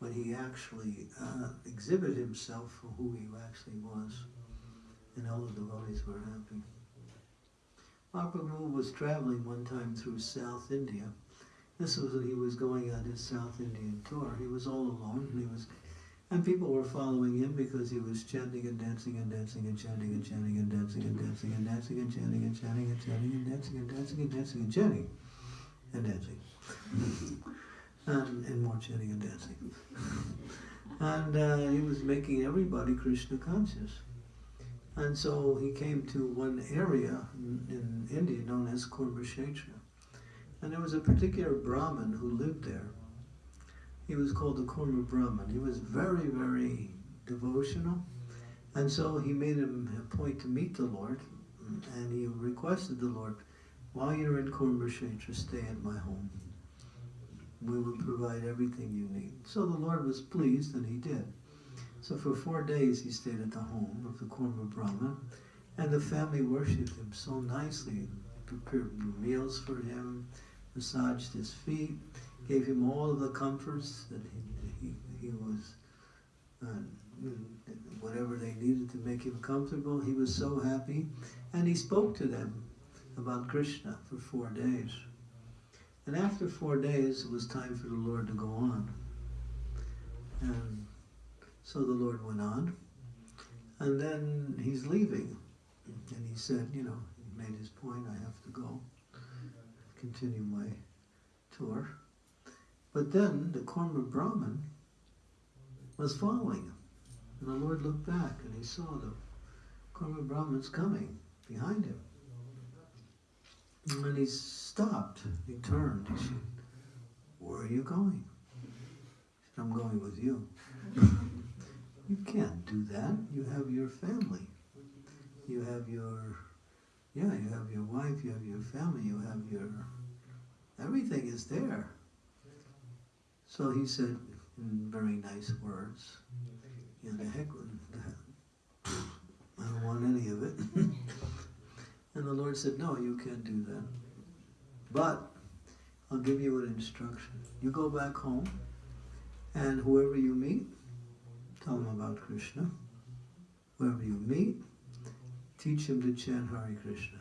when he actually uh, exhibited himself for who he actually was, and all the devotees were happy. Mahaprabhu was traveling one time through South India, this was when he was going on his South Indian tour. He was all alone, and he was, and people were following him because he was chanting and dancing and dancing and chanting and chanting and dancing and dancing and dancing and chanting and chanting and chanting and dancing and dancing and dancing and chanting and dancing, and, more chanting and dancing. And uh, he was making everybody Krishna conscious. And so he came to one area in, in India known as Kurmakshetra. And there was a particular Brahmin who lived there. He was called the Kurma Brahmin. He was very, very devotional. And so he made him a point to meet the Lord. And he requested the Lord, while you're in Kurmakshetra, stay at my home. We will provide everything you need. So the Lord was pleased, and he did. So for four days he stayed at the home of the Kurma Brahmin, and the family worshipped him so nicely, prepared meals for him, massaged his feet, gave him all the comforts that he, he, he was, uh, whatever they needed to make him comfortable. He was so happy. And he spoke to them about Krishna for four days. And after four days, it was time for the Lord to go on. And so the Lord went on. And then he's leaving. And he said, you know, he made his point, I have to go, continue my tour. But then the Kurma Brahmin was following him. And the Lord looked back and he saw the Kurma Brahmins coming behind him. And he stopped, he turned, he said, Where are you going? He said, I'm going with you. [laughs] you can't do that. You have your family. You have your, yeah, you have your wife, you have your family, you have your, everything is there. So he said in very nice words, yeah, the heck with that. I don't want any of it. [laughs] and the Lord said, No, you can't do that. But I'll give you an instruction. You go back home, and whoever you meet, tell them about Krishna. Wherever you meet, teach him to chant Hare Krishna.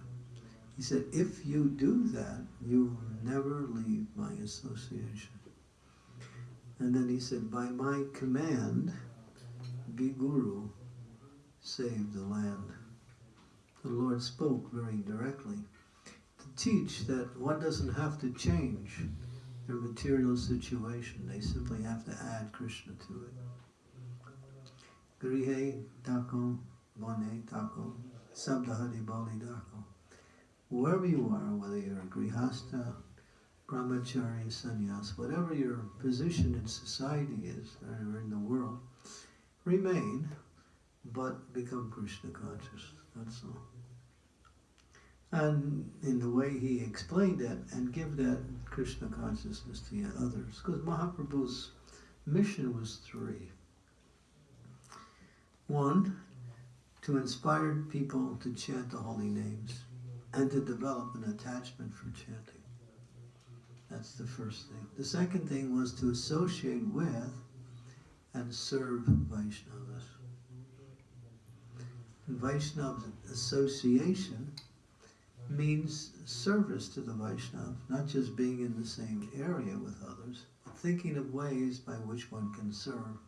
He said, if you do that, you will never leave my association. And then he said, by my command, be guru, save the land. The Lord spoke very directly to teach that one doesn't have to change their material situation. They simply have to add Krishna to it. Grihe tako, bone tako, sabdahari bali dako. Wherever you are, whether you're a grihasta, brahmachari, sannyas, whatever your position in society is or in the world, remain, but become Krishna conscious. That's all. And in the way he explained it, and give that Krishna consciousness to others. Because Mahaprabhu's mission was three. One, to inspire people to chant the holy names and to develop an attachment for chanting. That's the first thing. The second thing was to associate with and serve Vaishnavas. And Vaishnava association means service to the Vaishnava, not just being in the same area with others, but thinking of ways by which one can serve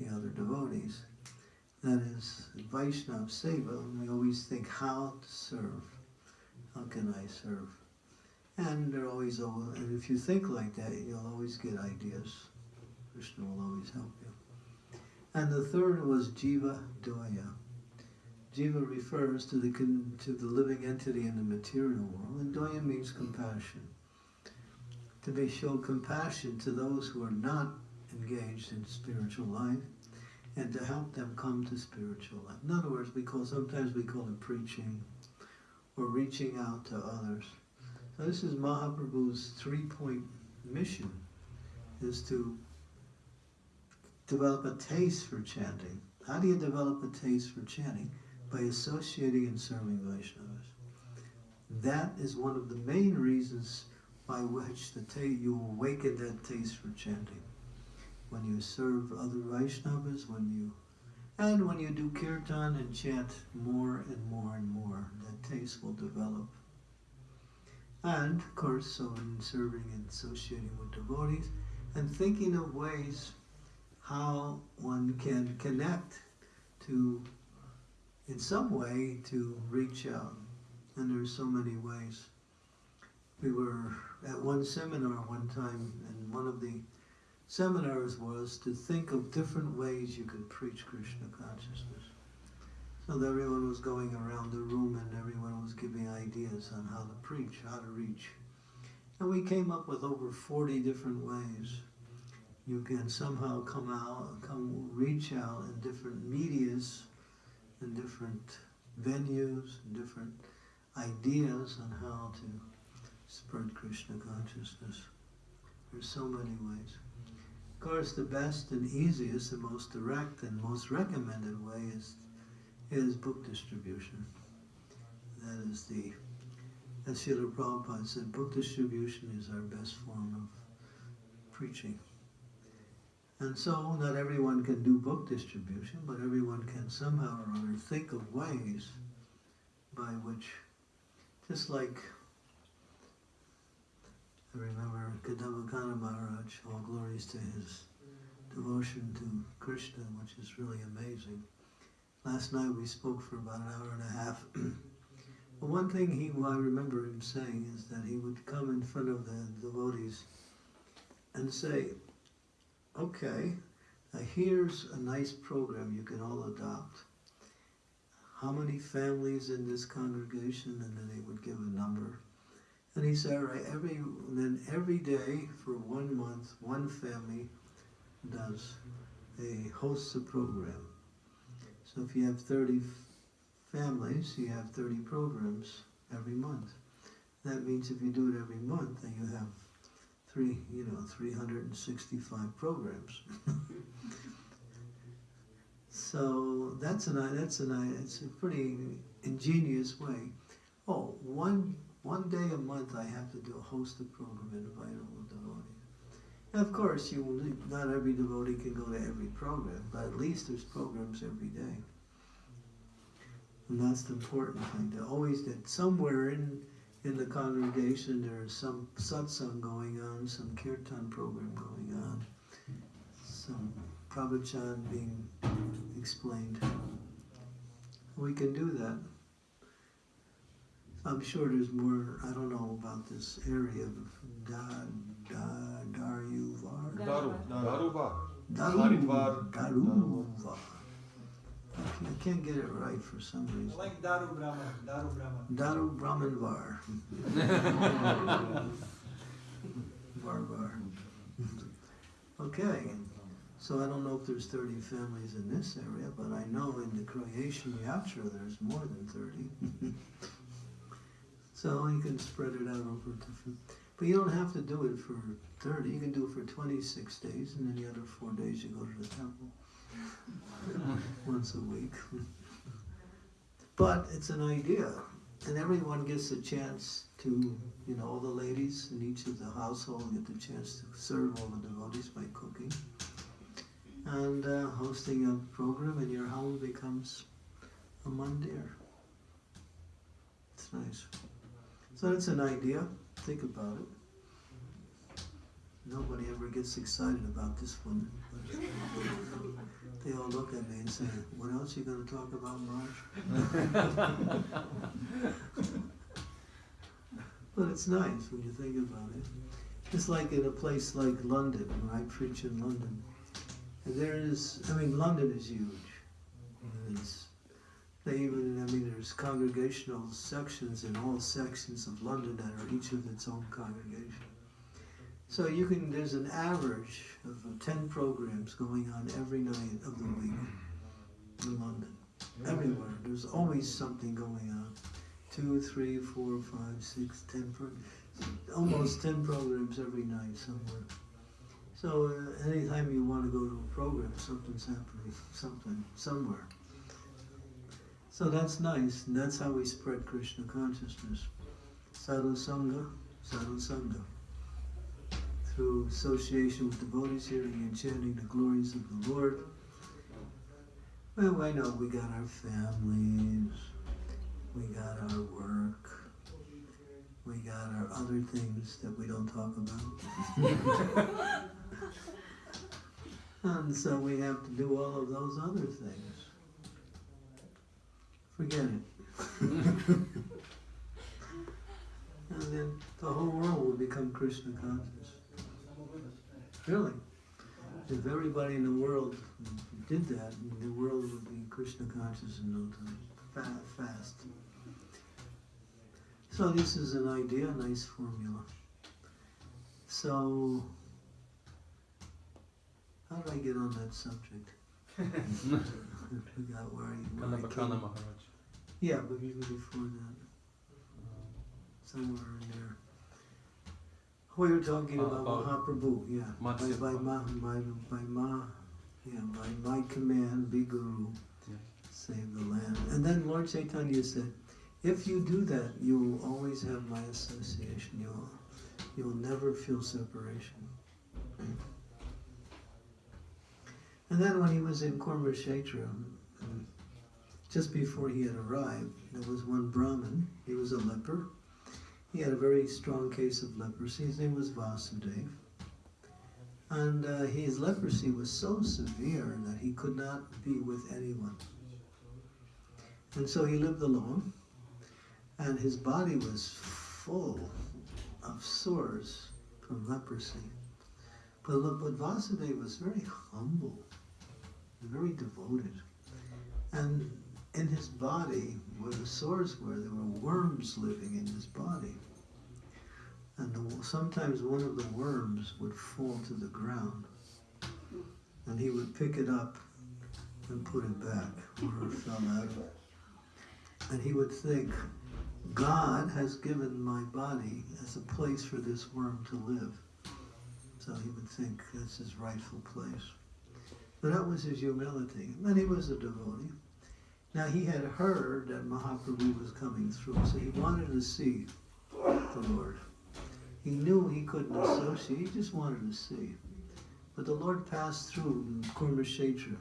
the other devotees. That is Vaishnava Seva, we always think how to serve. How can I serve? And they're always, and if you think like that, you'll always get ideas. Krishna will always help you. And the third was Jiva Doya. Jiva refers to the, to the living entity in the material world, and Doya means compassion. To be show compassion to those who are not engaged in spiritual life, and to help them come to spiritual life. In other words, we call sometimes we call it preaching or reaching out to others. So this is Mahaprabhu's three-point mission, is to develop a taste for chanting. How do you develop a taste for chanting? By associating and serving Vaishnavas. That is one of the main reasons by which the you awaken that taste for chanting. When you serve other Vaishnavas, when you and when you do kirtan and chant more and more and more, that taste will develop. And, of course, so in serving and associating with devotees, and thinking of ways how one can connect to, in some way, to reach out. And there's so many ways. We were at one seminar one time, and one of the seminars was to think of different ways you could preach Krishna consciousness. So everyone was going around the room and everyone was giving ideas on how to preach, how to reach. And we came up with over 40 different ways you can somehow come out, come reach out in different medias, in different venues, and different ideas on how to spread Krishna consciousness. There's so many ways. Course, the best and easiest, the most direct and most recommended way is is book distribution. That is the, as Srila Prabhupada said, book distribution is our best form of preaching. And so, not everyone can do book distribution, but everyone can somehow or other think of ways by which, just like I remember Kadamba Kanana Maharaj, all glories to his devotion to Krishna, which is really amazing last night we spoke for about an hour and a half. [clears throat] but one thing he, I remember him saying is that he would come in front of the devotees and say, "Okay, here's a nice program you can all adopt. How many families in this congregation?" And then he would give a number. And he said, "All right, every then every day for one month, one family does a hosts a program. So if you have 30 families, you have 30 programs every month. That means if you do it every month, then you have three, you know, 365 programs. [laughs] so that's an that's an it's a pretty ingenious way. Oh, one one day a month I have to do a host a program and invite all the devotees. And of course, you not every devotee can go to every program, but at least there's programs every day. And that's the important thing, to always that somewhere in in the congregation there is some satsang going on, some kirtan program going on, some pravachan being explained. We can do that. I'm sure there's more, I don't know about this area of Da, Da, Daruvar. Daru. Daruva. Daru, Haridwar. Daruvar. I can't get it right for some reason. I Like Daru Brahman, Daru Brahman. Daru Brahmanvar. [laughs] Varvar. Okay, so I don't know if there's 30 families in this area, but I know in the Croatian Yatra there's more than 30. [laughs] so you can spread it out over different. But you don't have to do it for 30, you can do it for 26 days, and then the other four days you go to the temple [laughs] once a week. But it's an idea, and everyone gets a chance to, you know, all the ladies in each of the household get the chance to serve all the devotees by cooking. And uh, hosting a program in your home becomes a mandir. It's nice. So that's an idea. Think about it. Nobody ever gets excited about this one. They all look at me and say, "What else are you going to talk about, Marge?" [laughs] but it's nice when you think about it. It's like in a place like London, when I preach in London. And there is, I mean, London is huge. Mm-hmm. It's, they even, I mean, there's congregational sections in all sections of London that are each of its own congregation. So you can, there's an average of uh, 10 programs going on every night of the week in London. Everywhere. There's always something going on. Two, three, four, five, six, ten, pro- almost 10 programs every night somewhere. So uh, anytime you want to go to a program, something's happening, something, somewhere. So that's nice, and that's how we spread Krishna consciousness. Sadhu Sangha, Sadhu Sangha through association with devotees, hearing and chanting the glories of the Lord. Well, I know we got our families, we got our work, we got our other things that we don't talk about. [laughs] [laughs] and so we have to do all of those other things. Forget it. [laughs] and then the whole world will become Krishna conscious. Really. If everybody in the world did that, the world would be Krishna conscious in no time. Fa- fast. So this is an idea, a nice formula. So, how did I get on that subject? [laughs] [laughs] I forgot where I, where I Kadamba Kanana came. Maharaj. Yeah, but even before that, somewhere in there. We were talking about, about Mahaprabhu, yeah. By, by, ma, by, by ma, yeah, by my command, be guru, Yeah. save the land. And then Lord Chaitanya said, if you do that, you will always have my association. You'll, you'll never feel separation. And then when he was in um, just before he had arrived, there was one Brahmin. He was a leper. He had a very strong case of leprosy. His name was Vasudev. And uh, his leprosy was so severe that he could not be with anyone. And so he lived alone, and his body was full of sores from leprosy. But, but Vasudeva was very humble, very devoted. And in his body, where the sores were, there were worms living in his body. And the, sometimes one of the worms would fall to the ground. And he would pick it up and put it back where it fell out. And he would think, God has given my body as a place for this worm to live. So he would think that's his rightful place. But that was his humility. And he was a devotee. Now he had heard that Mahaprabhu was coming through, so he wanted to see the Lord. He knew he couldn't associate, he just wanted to see. But the Lord passed through Kurmashetra,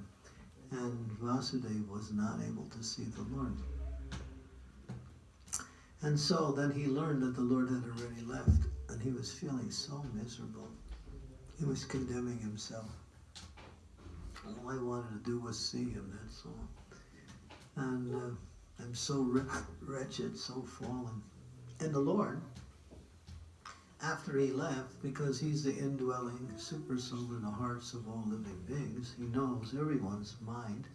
and Vasudeva was not able to see the Lord. And so then he learned that the Lord had already left, and he was feeling so miserable. He was condemning himself. All I wanted to do was see him, that's all. And uh, I'm so wretched, so fallen. And the Lord, after he left, because he's the indwelling super soul in the hearts of all living beings, he knows everyone's mind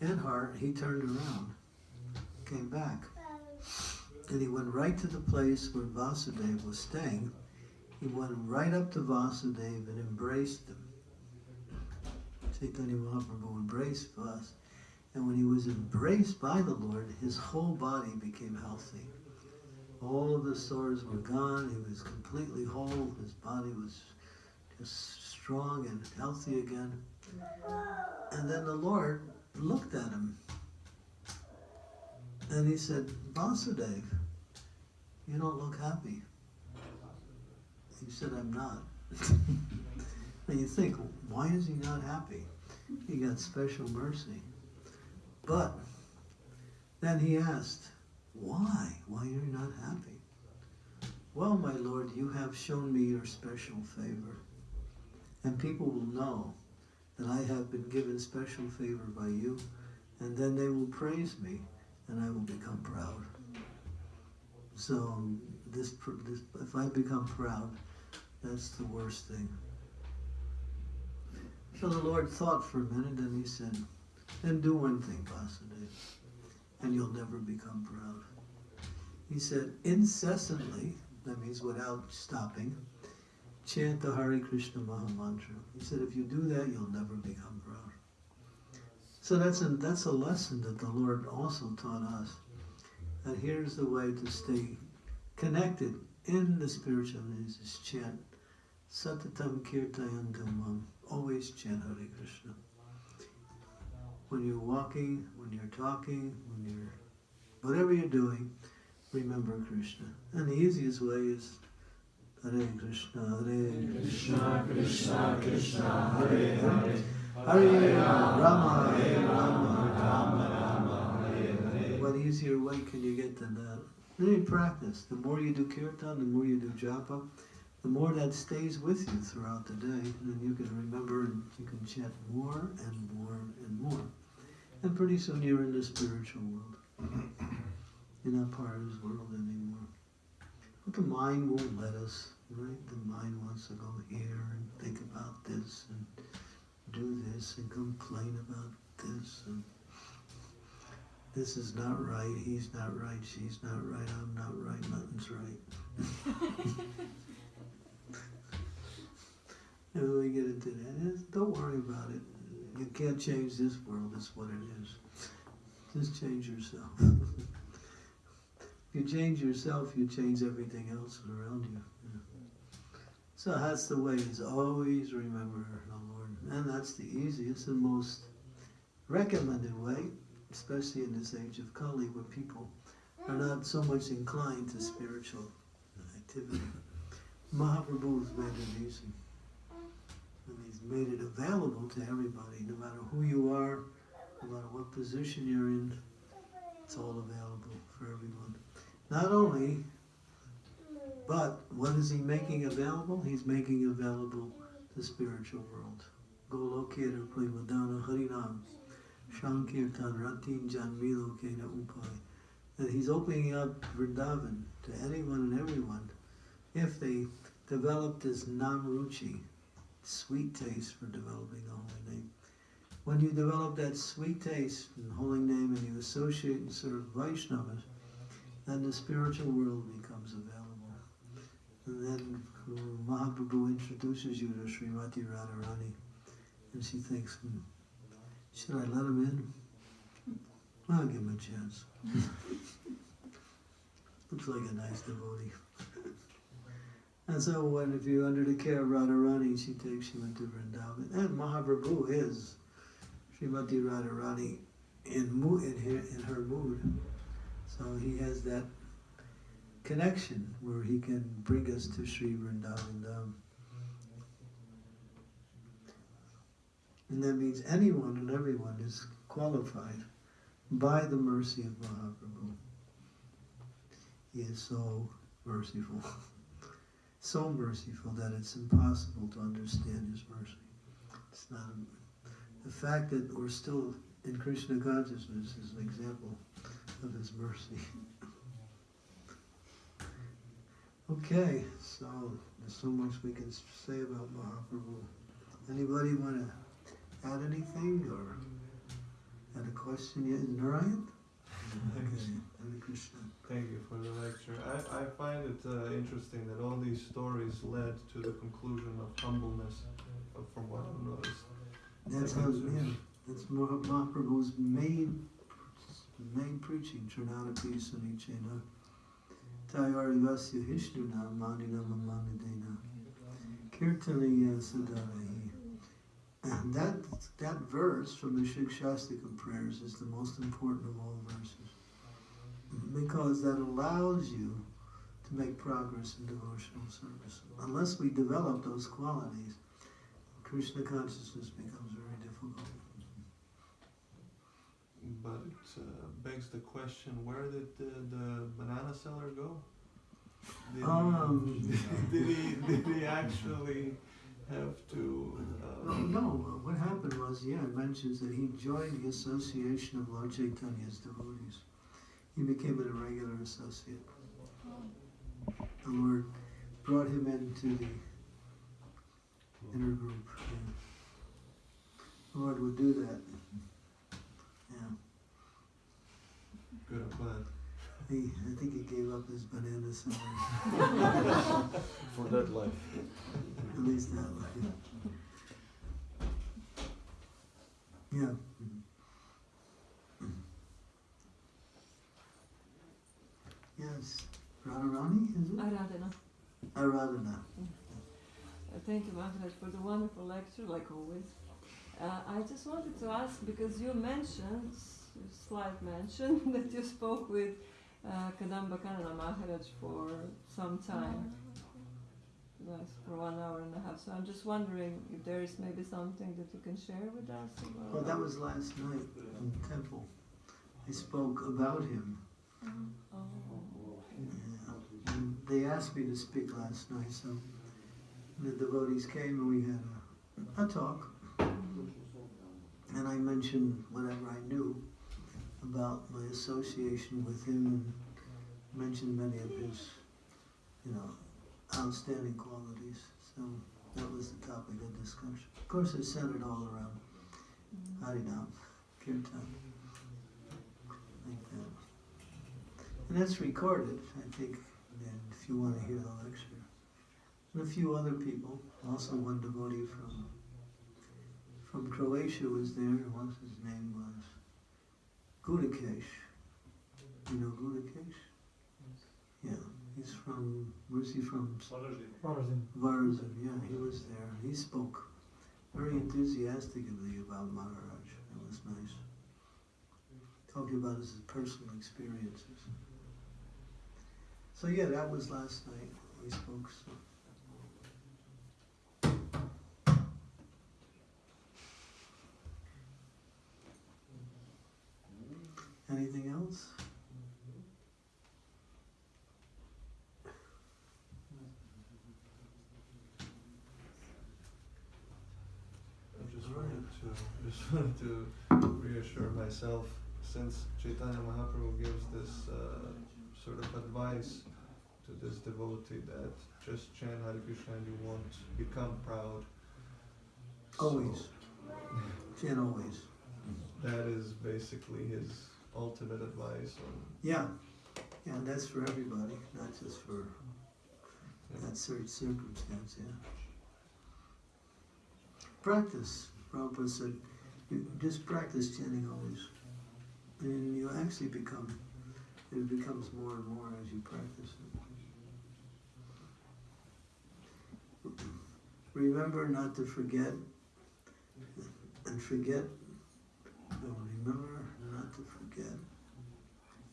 and heart, he turned around, came back. And he went right to the place where Vasudeva was staying. He went right up to Vasudeva and embraced him. Chaitanya Mahaprabhu embraced us. And when he was embraced by the Lord, his whole body became healthy. All of the sores were gone. He was completely whole. His body was just strong and healthy again. And then the Lord looked at him and he said, Vasudev, you don't look happy. He said, I'm not. [laughs] and you think, why is he not happy? He got special mercy. But then he asked, why? Why are you not happy? Well, my Lord, you have shown me your special favor. And people will know that I have been given special favor by you, and then they will praise me, and I will become proud. So this, this if I become proud, that's the worst thing. So the Lord thought for a minute, and he said, then do one thing, Vasudeva, and you'll never become proud. He said, incessantly, that means without stopping, chant the Hare Krishna Maha Mantra. He said, if you do that, you'll never become proud. So that's a, that's a lesson that the Lord also taught us. That here's the way to stay connected in the spiritual is chant Satatam Kirtayantam Always chant Hare Krishna when you're walking, when you're talking, when you're whatever you're doing, remember Krishna. And the easiest way is Hare Krishna, Hare Krishna, Krishna Krishna, Hare Hare, Hare Rama, Hare Rama, Rama Rama, Hare Hare. What easier way can you get than that? Then you practice. The more you do kirtan, the more you do japa, the more that stays with you throughout the day, and then you can remember and you can chant more and more and more. And pretty soon you're in the spiritual world. [clears throat] You're not part of this world anymore. But the mind won't let us, right? The mind wants to go here and think about this and do this and complain about this and this is not right, he's not right, she's not right, I'm not right, nothing's right. [laughs] [laughs] And we get into that. Don't worry about it. You can't change this world. It's what it is. Just change yourself. if [laughs] you change yourself, you change everything else around you. Yeah. So that's the way. Is always remember the Lord, and that's the easiest and most recommended way, especially in this age of Kali, where people are not so much inclined to spiritual activity. Mahaprabhu's made it easy made it available to everybody, no matter who you are, no matter what position you're in, it's all available for everyone. Not only, but what is he making available? He's making available the spiritual world. Golokera Premadana Harinam. Shankirtan Ratin Janmilo Kena Upai. That he's opening up Vrindavan to anyone and everyone if they develop this namruchi, sweet taste for developing the holy name. When you develop that sweet taste in the holy name and you associate and serve Vaishnavas, then the spiritual world becomes available. And then Mahaprabhu introduces you to Srimati Radharani, and she thinks, hmm, should I let him in? I'll give him a chance. [laughs] Looks like a nice devotee. And so when if you're under the care of Radharani, she takes into Vrindavan. And Mahaprabhu is Srimati Radharani in, in, her, in her mood. So he has that connection where he can bring us to Sri Vrindavan. And that means anyone and everyone is qualified by the mercy of Mahaprabhu. He is so merciful, [laughs] so merciful that it's impossible to understand his mercy. It's not the fact that we're still in Krishna consciousness is an example of his mercy. [laughs] okay, so there's so much we can say about Mahaprabhu. Anybody want to add anything or had a question yet? Narayan? Thank you for the lecture. I, I find it uh, interesting that all these stories led to the conclusion of humbleness, uh, from what I've noticed. That's how, yeah, that's Mah- Mahaprabhu's main, main preaching, Trinadapi Sunichena. Tayarivasya Hishnuna Manina Mamanidena. Kirtaniya Sadarahi. And that, that verse from the Shikshashtaka prayers is the most important of all verses. Because that allows you to make progress in devotional service. Unless we develop those qualities, Krishna consciousness becomes very difficult. But it uh, begs the question where did the, the banana seller go? Did, Um, he, [laughs] did, he, did he actually have to. Well, Uh, no, what happened was, yeah, it mentions that he joined the association of Lord Chaitanya's devotees. He became an irregular associate. The Lord brought him into the inner group. Yeah. The Lord would do that. Yeah. good bad? He, I think he gave up his banana salad. [laughs] For that life. At least that life. Yeah. Yes. Radharani, is it? Aradhana. Uh, Thank you, Maharaj, for the wonderful lecture, like always. Uh, I just wanted to ask because you mentioned, slight mention, [laughs] that you spoke with uh, Kadamba Kanana Maharaj for some time, yes, for one hour and a half. So I'm just wondering if there is maybe something that you can share with us. about- Well, that was last night in the temple. I spoke about him. Oh, they asked me to speak last night, so the devotees came and we had a, a talk. And I mentioned whatever I knew about my association with him and mentioned many of his, you know, outstanding qualities. So that was the topic of discussion. Of course, it centered all around. Harinam, Kirtan, like that. And that's recorded, I think, if you want to hear the lecture. And a few other people, also one devotee from from Croatia was there, once his name was Gudakesh. You know Gudakesh? Yeah, he's from, where's he from? Origin. Varaždin, yeah, he was there. He spoke very enthusiastically about Maharaj. It was nice. Talking about his personal experiences. So yeah, that was last night we spoke. So. Anything else? Just wanted [laughs] to reassure myself since Chaitanya Mahaprabhu gives this uh, sort of advice to this devotee that just chant Hare Krishna and you won't become proud. Always. [laughs] Chant always. That is basically his ultimate advice on Yeah. Yeah, and that's for everybody, not just for that certain circumstance, yeah. Practice. Prabhupada said, you just practice chanting always. And you actually become, it becomes more and more as you practice it. Remember not to forget, and forget, no, remember not to forget.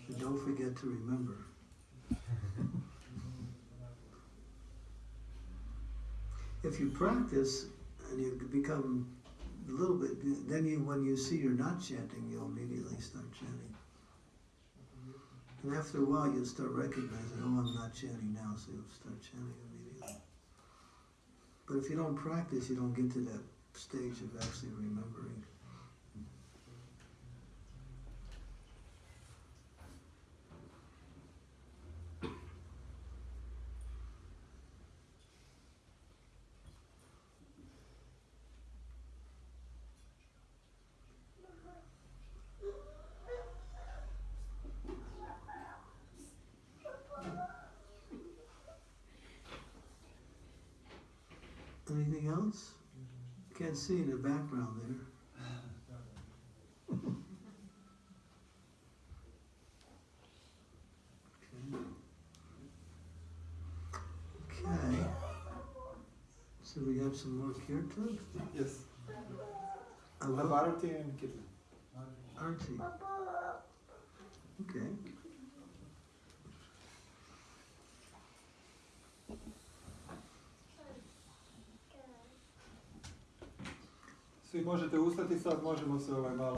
And don't forget to remember. if you practice and you become a little bit, then you, when you see you're not chanting, you'll immediately start chanting. And after a while, you'll start recognizing, oh, I'm not chanting now, so you'll start chanting immediately. But if you don't practice, you don't get to that stage of actually remembering. Anything else? Can't see in the background there. Okay. Okay. So we have some more kirtan? Yes. Bharati and Kirtan. Auntie. Okay. Možete ustati sad, možemo se ovaj malo